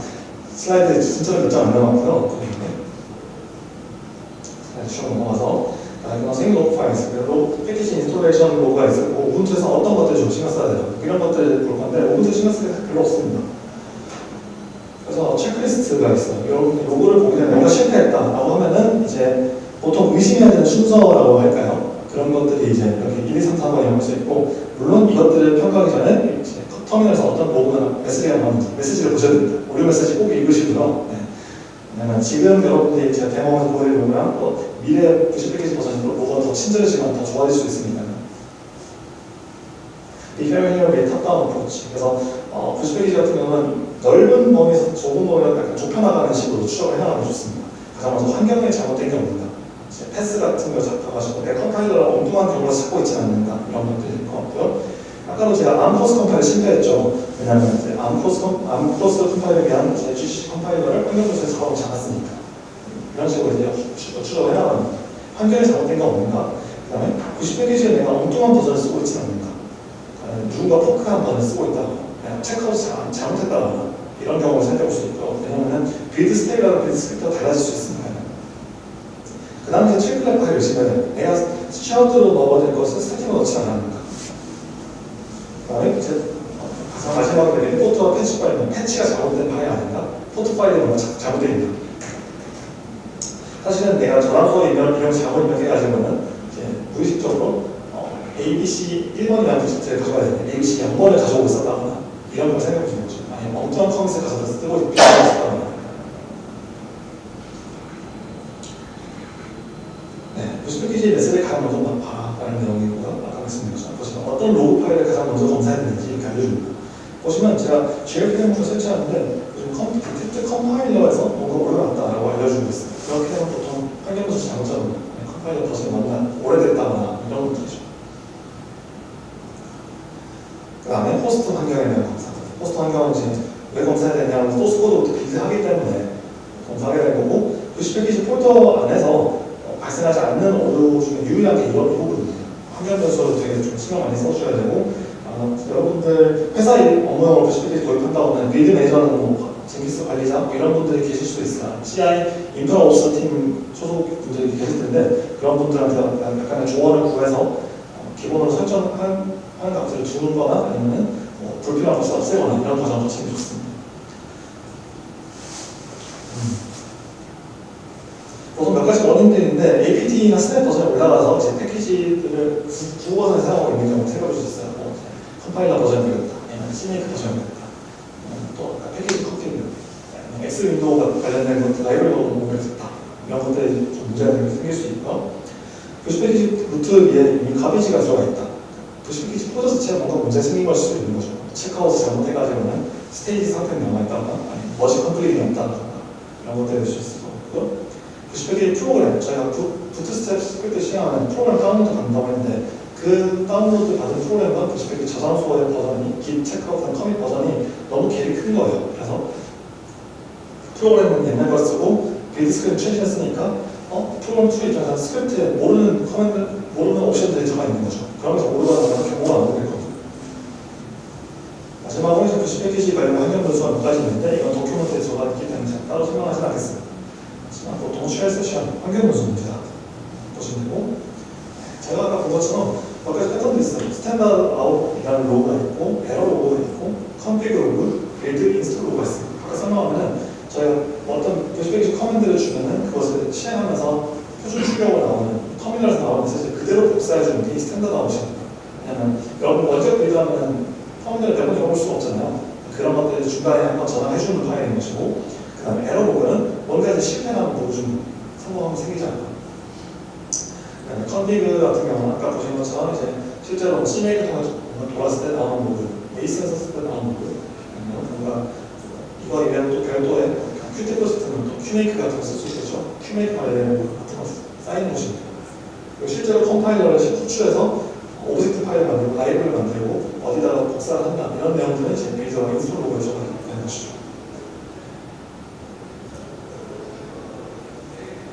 슬라이드 진짜로 몇장 안 남았고요. 슬라이드 쭉 넘어가서 생일 로그 파일 있어요. 로그 패키지 installation 로그가 있고 우분투에서 어떤 것들을 좀 신경 써야 돼요. 이런 것들을 볼 건데 우분투 신경 쓸 게 별로 없습니다. 그래서 체크리스트가 있어요. 여러분 로그를 보게 되면 뭔가 실패했다라고 하면은 이제 보통 의심해야 되는 순서라고 할까요? 그런 것들이 이제 이렇게 1, 2, 3, 4번 이런 수 있고 물론 이것들을 평가하기 전에 이제 터미널에서 어떤 로그나 메시지가 나오는지 메시지를 보셔야 됩니다. 오류 메시지 꼭 읽으시고요. 네. 왜냐면 지금 여러분들이 제가 데모에서 보여드리면 또 미래 vcpkg 버전으로 로그가 더 친절해지면 더 좋아질 수 있습니다. 비페어히어의 top-down approach 그래서 어, vcpkg 같은 경우는 넓은 범위에서 좁은 범위를 약간 좁혀나가는 식으로 추적을 해나가면 좋습니다. 가장 먼저 환경에 잘못된 경우입니다. 이제 PATH 같은 거 잡아가지고 내 컴파일러랑 엉뚱한 경우를 찾고 있지 않는다 이런 것들일 것 같고요. 아까도 제가 ARM cross compile 실패했죠. 왜냐하면 이제 ARM cross, 컴, ARM cross compile에 위한 제 GCC 컴파일러를 환경조사에 작업하지 않았으니까 이런 식으로 이제 추- 추적을 해나갑니다. 환경에 잘못된 건 없는가? 그 다음에 90 패키지에 내가 엉뚱한 버전을 쓰고 있지 않는가? 누군가 fork한 버전을 쓰고 그냥 체크아웃 잘, 잘못했다거나 이런 경우를 살펴볼 수 있고 왜냐하면 build 스테이라는 build 스크립트가 달라질 수 있습니다. 그 다음에 이제 triplet 파일을 있으면 내가 샤우트로 될 것을 스태틱으로 넣지 않았는가. 그 다음에 이제 가장 마지막에 임포트와 패치 파일은 패치가 잘못된 파일 아닌가? 포트 파일이 뭔가 자- 잘못되어 있나? 사실은 내가 전화번호 이런 이런 잘못 입력해가지고는 이제 무의식적으로 어, ABC 1번이라는 디지트를 가져가야 되는데 ABC 0번을 가져오고 있었다거나 이런 걸 생각해 보시는 거죠 아니면 엉뚱한 커밋을 가져다 쓰고 있었다거나 네, 90페이지 메시지를 가장 먼저 봐라는 내용이고요. 아까 말씀드린 것처럼 보시면 어떤 로그 파일을 가장 먼저 검사해야 되는지 이렇게 알려줍니다. 보시면 제가 JLPM을 설치하는데 요즘 컴, detect compiler에서 뭔가 올라왔다라고 알려주고 있어요. 그렇게 되면 보통 환경부터 잘못 잡은 컴파일러 버전이 너무 오래됐다거나 이런 것들이죠. 그 다음에 호스트 환경에 대한 검사. 호스트 환경은 이제 왜 검사해야 되냐면 소스 코드부터 build하기 때문에 검사하게 된 거고 90페이지 폴더 안에서 어, 발생하지 않는 오류 중에 유일한 게 이런 부분입니다. 환경 변수로 되게 좀 신경 많이 써주셔야 되고 아, 여러분들 회사 일 업무용으로 90페이지 도입한다고 하면 build 매니저는 뭐 Jenkins 관리자 뭐 이런 분들이 계실 수도 있어요. CI 인프라 Ops 팀 소속 분들이 계실 텐데 그런 분들한테 약간- 약간의 조언을 구해서 어, 기본으로 설정한 하는 값을 주는 거나 아니면 뭐 불필요한 것을 없애거나 이런 과정을 거치는 게 좋습니다. 가지 원인들이 있는데 APT나 Snap 버전에 올라가서 이제 패키지들을 구- 구 버전을 사용하고 있는 경우 볼수 있어요. 뭐 컴파일러 버전이 되겠다, 아니면 CMake 버전이 되겠다, 또 패키지 커피를 아니면 X 윈도우 관련된 것들 라이브러리로 공부를 했다. 이런 것들이 좀 문제가 생길 수 있고 vcpkg root 위에 이미 가비지가 들어가 있다. vcpkg 코드 자체가 뭔가 문제 생긴 걸 수도 있는 거죠. checkout을 잘못해가지고는 stage 상태에 남아있다거나 아니면 머지 컴플릿이 없다거나 이런 것들이 될 수 있을 거고 90 페이지 프로그램, 저희가 부, bootstrap 스크립트 시행하는 프로그램 다운로드 간다고 했는데 그 다운로드 받은 프로그램과 90페이지 저장소의 버전이 Git checkout한 commit 버전이 너무 갭이 큰 거예요. 그래서 프로그램은 옛날 걸 쓰고 build 스크립트 최신에 쓰니까 어? 프로그램 2 입장에서 스크립트에 모르는 command, 모르는 옵션들이 들어가 있는 거죠. 그러면서 오류가 나면 경고가 안 오게 거든요 마지막으로 이제 90페이지 관련 환경 변수가 몇 가지 있는데 이건 document에 들어가 있기 때문에 따로 설명하진 않겠습니다. 하지만 보통 shell session 환경 변수입니다. 보시면 되고 제가 아까 본 것처럼 몇 가지 패턴도 있어요. standard out이라는 로그가 있고 에러 로그가 있고 config 로그, build install 로그가 있습니다. 아까 설명하면은 저희가 어떤 vcpkg command를 주면은 그것을 실행하면서 표준 출력으로 나오는 터미널에서 나오는 메시지 그대로 복사해주는 게 standard out입니다. 왜냐면 여러분 원격 build 하면 터미널을 매번 열어볼 수가 없잖아요. 그런 것들을 중간에 한번 저장해주는 파일인 것이고 그 다음에 에러 로그는 뭔가 이제 실패하면 보여주는 성공하면 생기지 않아요. 그다음에 config 같은 경우는 아까 보신 것처럼 이제 실제로 CMake 통해서 돌았을 때 나오는 로그, Meson 썼을 때 나오는 아니면 뭔가 이거 이외에도 또 별도의 Qt 시스템은 또 qmake 같은 거쓸수 있겠죠. qmake 관련된 같은 거 쌓이는 것입니다. 그리고 실제로 컴파일러를 호출해서 object 파일을 만들고 라이브러리를 만들고 어디다가 복사를 한다 이런 내용들은 이제 메이저가 install 로그에 적어야 되는 것이죠.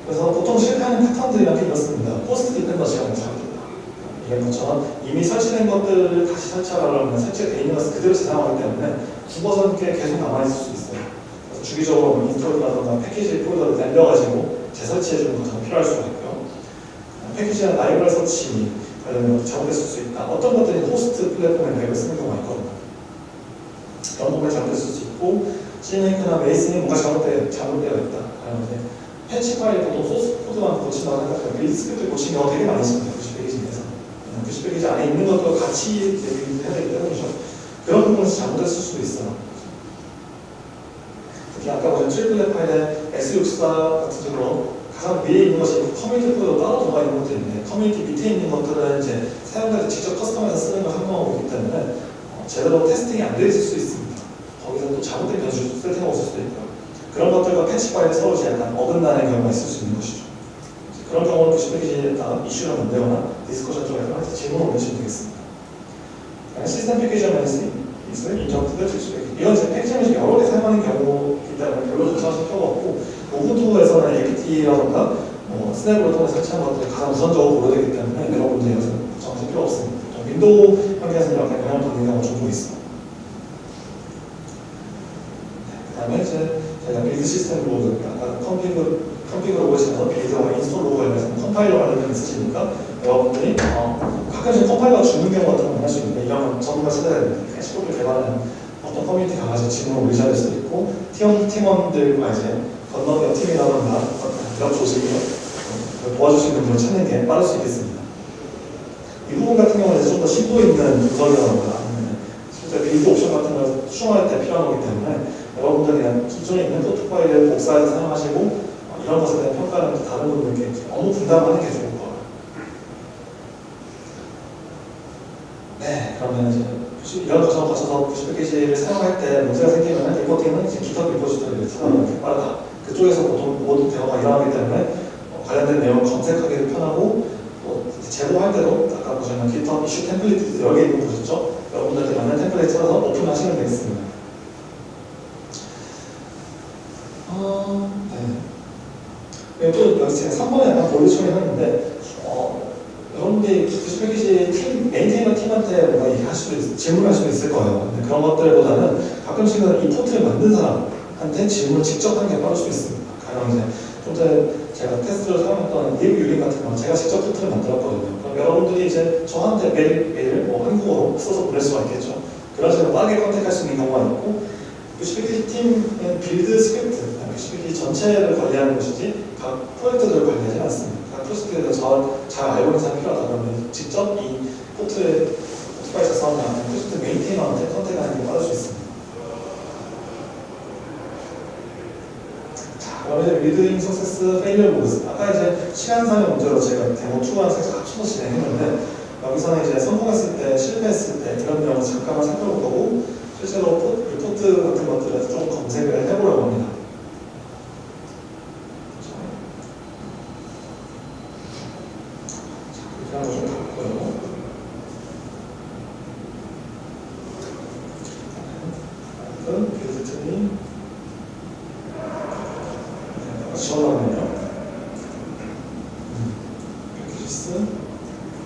그래서 보통 실패하는 패턴들이란 게 이렇습니다. host dependency가 잘못된다. 이런 것처럼 이미 설치된 것들을 다시 설치하려면 설치가 돼 있는 것을 그대로 재사용하기 때문에 죽어서 이렇게 계속 남아있을 수 있어요. 그래서 주기적으로 뭐 install이라든가 패키지 폴더를 날려가지고 재설치해주는 것이 필요할 수가 있고요. 패키지나 라이브러리 설치 관련된 잘못됐을 수 있다. 어떤 것들이 호스트 플랫폼에 앱을 쓰는 경우가 있거든요. 부분이 잘못됐을 수 있고 CMake나 Meson이 뭔가 잘못되, 잘못되어 있다. 이제 patch 파일 보통 소스 코드만 고친다고 생각하면 스크립트 고친 경우가 되게 많이 있습니다. 90페이지 내에서. 90페이지 안에 있는 것도 같이 build 해야 되기 때문이죠. 그런 부분에서 잘못됐을 수도 있어요. 특히 아까 보신 triplet 파일의 x64 같은 경우로 가장 위에 있는 것이 커뮤니티 코드로 따로 들어가 있는 것도 있는데 커뮤니티 밑에 있는 것들은 이제 사용자들이 직접 custom해서 쓰는 걸 한정하고 있기 때문에 어, 제대로 testing이 안 되어 있을 수 있습니다. 거기서 또 잘못된 변수 세팅하고 있을 수도 있고요. 그런 것들과 patch 파일이 서로 약간 어긋나는 경우가 있을 수 있는 것이죠. 그런 경우는 90페이지에다 이슈를 만들거나 discussion 쪽에서 질문을 올리시면 되겠습니다. 시스템 패키지 매니지 있을 인정트들 실수되기 이건 이제 패키지 매니지 여러 개 사용하는 경우이기 때문에 별로 걱정하실 필요가 없고 우분투에서는 APT라던가 뭐 스냅으로 통해 설치한 것들이 가장 우선적으로 고려되기 때문에 여러분들이 여기서 걱정하실 필요 없습니다. 좀 윈도우 환경에서는 약간 영향을 받는 경우가 종종. 그 다음에 이제 저희가 빌드 시스템 로그, 아까 컴피그, 컴피그 로그에서 빌드와 인스톨 로그 관련해서 컴파일러 관련된 있으시니까 여러분들이 어, 가끔씩 컴파일러가 죽는 경우 같은 거 만날 수 있는데 이런 건 전문가 찾아야 됩니다. 시도를 개발하는 어떤 커뮤니티 가가지고 질문을 될 수도 있고 팀원, 팀원들과 이제 건너뛰어 팀이라던가 몇 조직이요 도와줄 수 있는 분을 찾는 게 빠를 수 있겠습니다. 이 부분 같은 경우는 좀 더 심도 있는 구석이라던가 아니면 실제 build 옵션 같은 걸 수정할 때 필요한 거기 때문에 여러분들이 그냥 기존에 있는 포트 파일을 복사해서 사용하시고 어, 이런 것에 대한 평가는 다른 분들께 업무 분담하는 게 좋을 거예요. 네, 그러면 이제 이런 과정을 거쳐서 90페이지를 사용할 때 문제가 생기면 리포팅은 이제 기타 리포지터리를 찾아보는 게 빠르다. 그쪽에서 보통 모든 대화가 일어나기 때문에 어, 관련된 내용 검색하기도 편하고 또 제보할 때도 아까 보시면 GitHub 이슈 템플릿 개 있는 거 보셨죠? 여러분들한테 맞는 템플릿 찾아서 오픈하시면 되겠습니다. 어, 네. 또 여기 제가 3번에 약간 볼드 처리하는데 어, 여러분들이 그 패키지 팀, maintainer 팀한테 뭔가 얘기할 수도 있, 질문할 수도 있을 거예요. 근데 그런 것들보다는 가끔씩은 이 포트를 만든 사람한테 질문을 직접 하는 게 빠를 수 있습니다. 가령 이제 좀 전에 제가 테스트를 사용했던 liburing 같은 거 제가 직접 포트를 만들었거든요. 그럼 여러분들이 이제 저한테 메일, 메일을 뭐 한국어로 써서 보낼 수가 있겠죠. 식으로 빠르게 contact할 수 있는 경우가 있고 vcpkg 팀은 build 스크립트, vcpkg 전체를 관리하는 것이지 각 프로젝트들을 관리하지 않습니다. 각 프로젝트를 잘 알고 있는 사람이 필요하다 그러면 직접 이 포트에 포트파일 작성하는 다음에 프로젝트 maintainer한테 contact하는 게 빠를 수 있습니다. 자, 그러면 reading success failure logs 아까 이제 시간상의 문제로 제가 데모 2랑 살짝 합쳐서 진행했는데 여기서는 이제 성공했을 때, 실패했을 때 이런 내용을 잠깐만 살펴볼 거고 실제로 포, 리포트 같은 것들에서 좀 검색을 해보려고 합니다.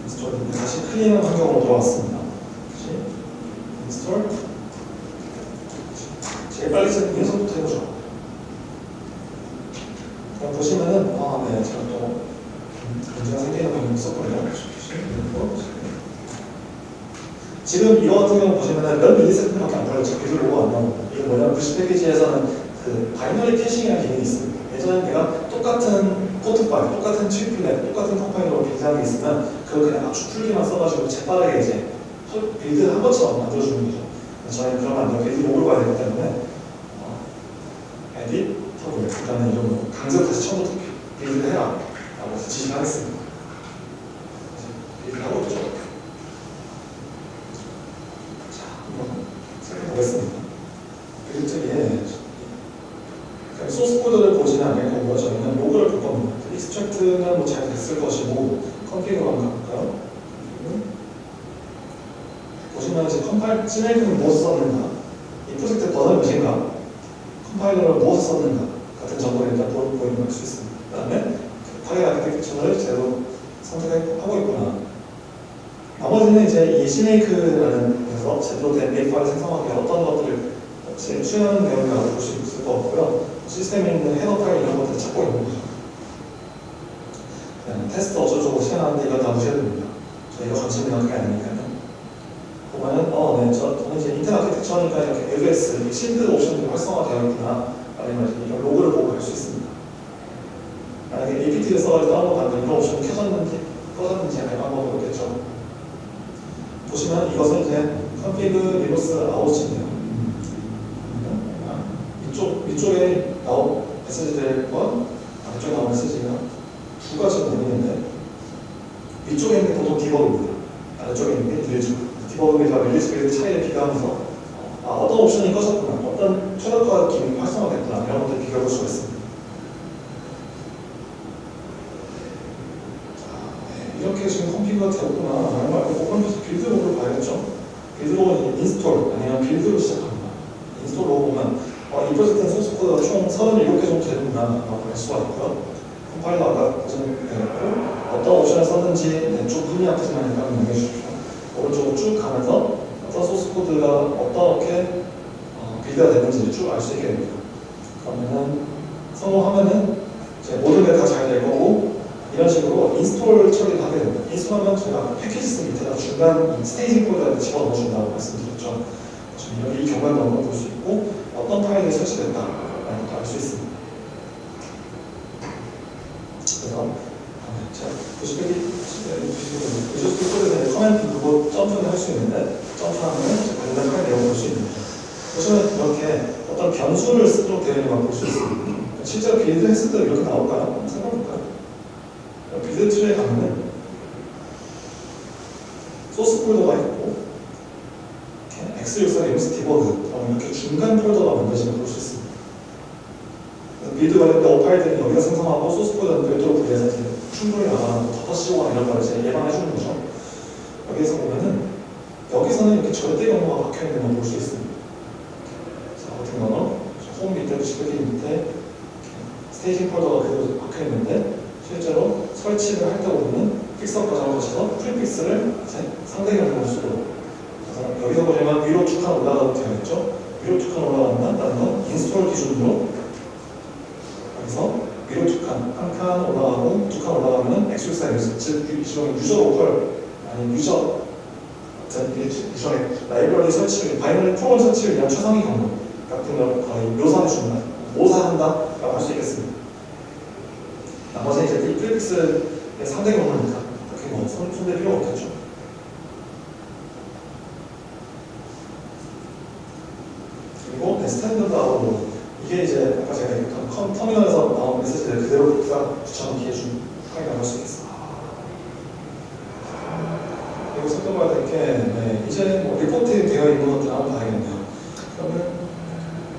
install. 다시 clear 환경으로 돌아왔습니다. 다시 install. 제일 빨리 쓰는 게 손부터 해보죠. 그럼 보시면은, 아, 네, 제가 또 문제가 생기는 방법이 있었거든요. 지금 이거 같은 경우 보시면은 몇 millisecond밖에 안 걸렸죠. build 로그 안 나오고. 이게 뭐냐면 VC 패키지에서는 그 binary caching이라는 기능이 있습니다. 예전에 내가 똑같은 포트 파일, 똑같은 triplet, 똑같은 build하는 게 있으면 그걸 그냥 압축 풀기만 써가지고 재빠르게 이제 build 한 것처럼 만들어주는 거죠. 저희는 그러면 안 돼요. build 로그를 봐야 되기 때문에 어, editable, 일단은 이런 거 강제 다시 처음부터 build를 해라 라고 해서 지시를 하겠습니다. 중간 staging 폴더에 집어넣어 준다고 말씀드렸죠. 이 경관 넣은 걸볼 수 있고 어떤 파일이 설치됐다 라는 것도 알 수 있습니다. 그래서 자, 90페이지 보시면 코드에 command 누르고 점프를 할 수 있는데 점프하면 관련 파일 내용을 볼수 있는 거죠. 보시면 이렇게 어떤 변수를 쓰도록 되어 있는 걸 볼 수 있습니다. 실제로 build 했을 때 이렇게 나올까요? 한번 생각해볼까요? build tree에 가면은 소스 폴더가 있고 X64 Linux debug 이렇게 중간 폴더가 만들어지는 걸 볼 수 있습니다. build 관련된 o 파일들은 여기가 생성하고 소스 폴더는 별도로 분리해서 충분히 나가는 터치거나 이런 걸 이제 예방해 주는 거죠. 여기에서 보면은 여기서는 이렇게 절대 경로가 박혀 있는 걸 볼 수 있습니다. 자, 같은 거는 홈 밑에 90페이지 밑에 staging 폴더가 그대로 박혀 있는데 실제로 설치를 할 때 보면은 픽서 과정을 거쳐서 prefix를 이제 상대 경로로 쓰도록 그래서 여기서 보시면 위로 두칸 올라가도 되어 있죠. 위로 두칸 올라간다는 건 install 기준으로 여기서 위로 두 칸, 한칸 올라가고 두칸 X64 user, 즉 일종의 user local 아니 user 일종의 라이브러리 설치를 binary 프로그램 설치를 위한 최상위 경로 같은 걸 거의 묘사해 준다, 모사한다 라고 할 수 있겠습니다. 나머지 이제 prefix의 상대 뭐 필요 없겠죠. 그리고 네, standard out 로그 이게 이제 아까 제가 얘기했던 컴, 터미널에서 나온 메시지를 그대로 붙여넣기 해준 파일이라고 할수 있겠습니다. 그리고 살펴봐야 될게 네, 이제 뭐 리포트 되어 있는 것들 한번 봐야겠네요. 그러면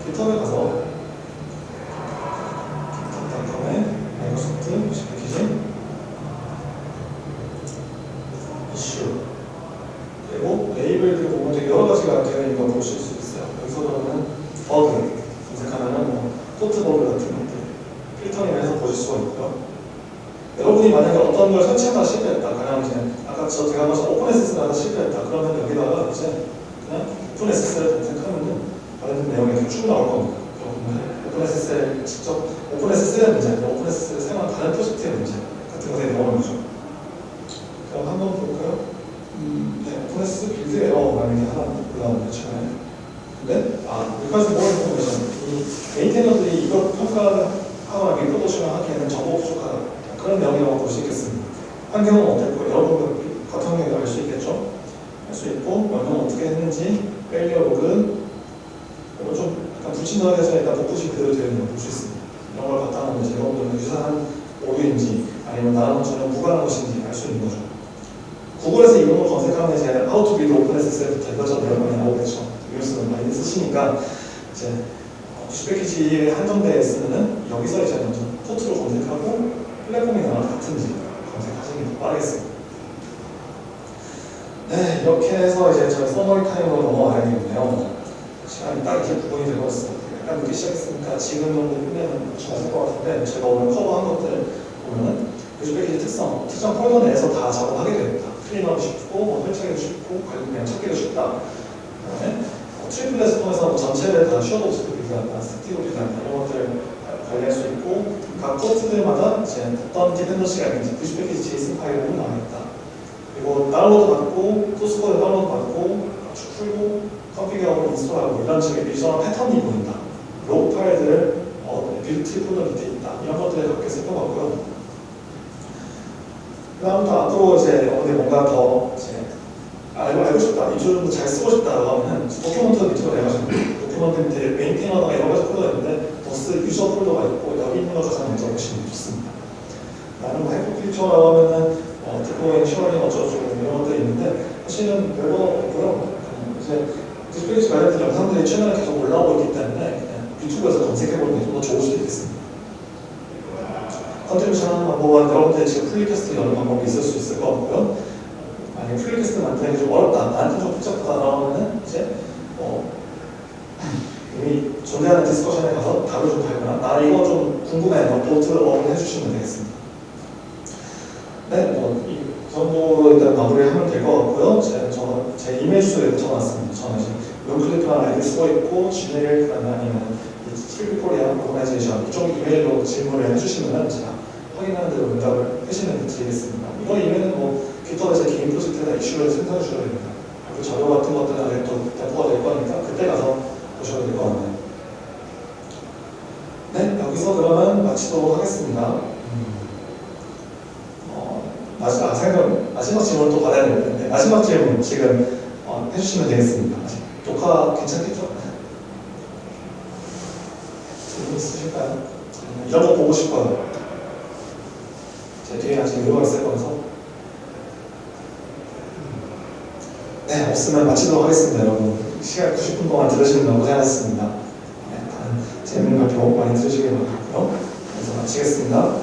GitHub에 가서 깃허브닷컴에 마이크로소프트 패키지 이슈 그리고 레이블들 보면 되게 여러 가지가 되어 있는 걸 보실 수 있어요. 여기서 그러면 버그 검색하면은 뭐 포트 버그 같은 것들 filtering을 해서 보실 수가 있고요. 여러분이 만약에 어떤 걸 설치하다 실패했다, 그냥 이제 아까 저 제가 말씀 OpenSSL을 하다 실패했다, 그러면 여기다가 이제 그냥 OpenSSL을 검색하면은 관련된 내용이 이렇게 쭉 나올 겁니다. OpenSSL을 직접 OpenSSL의 문제, OpenSSL을 사용한 다른 프로젝트의 문제 같은 것에 나오는 거죠. 그럼 한번 볼까요? 음, 네, OpenSSL build 에러라는 게 하나 올라오는데 최근에. 근데 아, 여기까지 뭐 information. 이 maintainer들이 이걸 평가하거나 reproducing을 하기에는 정보 부족하다. 그런 내용이라고 볼 수 있겠습니다. 환경은 어땠고 여러분도 같은 환경을 알 수 있겠죠? 알 수 있고 명령은 어떻게 했는지 failure 로그 그리고 좀 약간 불친절해서 일단 복붙이 그대로 되어 있는 걸 볼 수 있습니다. 이런 걸 바탕으로 이제 여러분들은 유사한 오류인지 아니면 나랑 전혀 무관한 것인지 알 수 있는 거죠. 구글에서 이런 걸 검색하면 이제 How to build OpenSSL부터 이것저것 여러 많이 나오겠죠. 이것은 많이 쓰시니까 이제 VC 패키지에 한정되어 있으면은 여기서 이제 먼저 포트로 검색하고 플랫폼이 나랑 같은지 검색하시는 게 더 빠르겠습니다. 네, 이렇게 해서 이제 저희 summary time으로 넘어가야겠네요. 시간이 딱 이제 구분이 되고 있어요. 약간 늦게 시작했으니까 지금 정도 끝내면 좋을 것 같은데 제가 오늘 cover한 것들 보면은 VC 패키지 특성, 특정 폴더 내에서 다 작업하게 되겠다. clean하고 쉽고, 뭐 설치하기도 쉽고, 그냥 찾기도 쉽다. 그 다음에 어, triplet을 통해서 뭐 전체를 다 슈어도 비교한다, static으로 build한다 이런 것들을 관리할 수 있고 각 포트들마다 이제 어떤 dependency가 있는지 VC 패키지 JSON 파일로 나와 있다. 그리고 다운로드 받고 소스 코드 다운로드 받고 쭉 풀고 config하고 install하고 이런 식의 비주얼 패턴이 보인다. 로그 파일들을 어, 폴더 밑에 있다. 이런 것들을 그렇게 살펴봤고요. 그 다음부터 앞으로 이제 어디 뭔가 더 이제 알고, 알고 싶다, 이 줄도 잘 쓰고 싶다라고 하면 document 밑으로 내가지고 도큐먼트 밑에 메인테이너가 여러 가지 폴더가 있는데 버스 유저 폴더가 있고 여기 있는 거 가장 먼저 보시면 좋습니다. 나는 뭐 해프 필처라고 하면은 어, 디코잉, 쉐어링 어쩌고저쩌고 이런 것들이 있는데 사실은 별거 없고요. 음, 이제 디스플레이스 관련된 영상들이 최근에 계속 올라오고 있기 때문에 유튜브에서 검색해보는 게 좀 더 좋을 수도 있겠습니다. 컨트리뷰션 하는 방법은 여러분들 지금 플리캐스트 여는 방법이 있을 수 있을 것 같고요. 만약에 플리캐스트 만드는 게 좀 어렵다, 나한테 좀 복잡하다 그러면은 이제 어, 이미 존재하는 discussion에 가서 답을 좀 달거나 나 이거 좀 궁금해, 너 vote를 up을 해주시면 되겠습니다. 네, 뭐, 이 정도로 일단 마무리하면 될 것 같고요. 제, 저, 제 이메일 주소 여기 적어놨습니다. 저는 지금 룸클리프라는 아이디 쓰고 있고, 지메일, 그 다음에 아니면 스킬코리아 organization 이쪽 이메일로 질문을 해주시면 제가 확인하는 대로 응답을 해주시면 드리겠습니다. 이번 이메일은 뭐, 깃허브에서 개인 프로젝트에다 이슈를 생성해 주셔야 됩니다. 그리고 자료 같은 것들은 아직 또 배포가 될 거니까 그때 가서 보셔도 될 것 같네요. 네, 여기서 그러면 마치도록 하겠습니다. 어, 마지막, 생각, 마지막 질문 또 받아야 되는데, 마지막 질문 지금 어, 해주시면 되겠습니다. 녹화 괜찮겠죠? 있으실까요? 음, 이런 거 보고 싶어요. 제 뒤에 아직 의료가 있을 거라서. 네, 없으면 마치도록 하겠습니다, 여러분. 시간 90분 동안 들으시느라 고생하셨습니다. 네, 다른 재밌는 발표 많이 들으시길 바라고요. 그래서 마치겠습니다.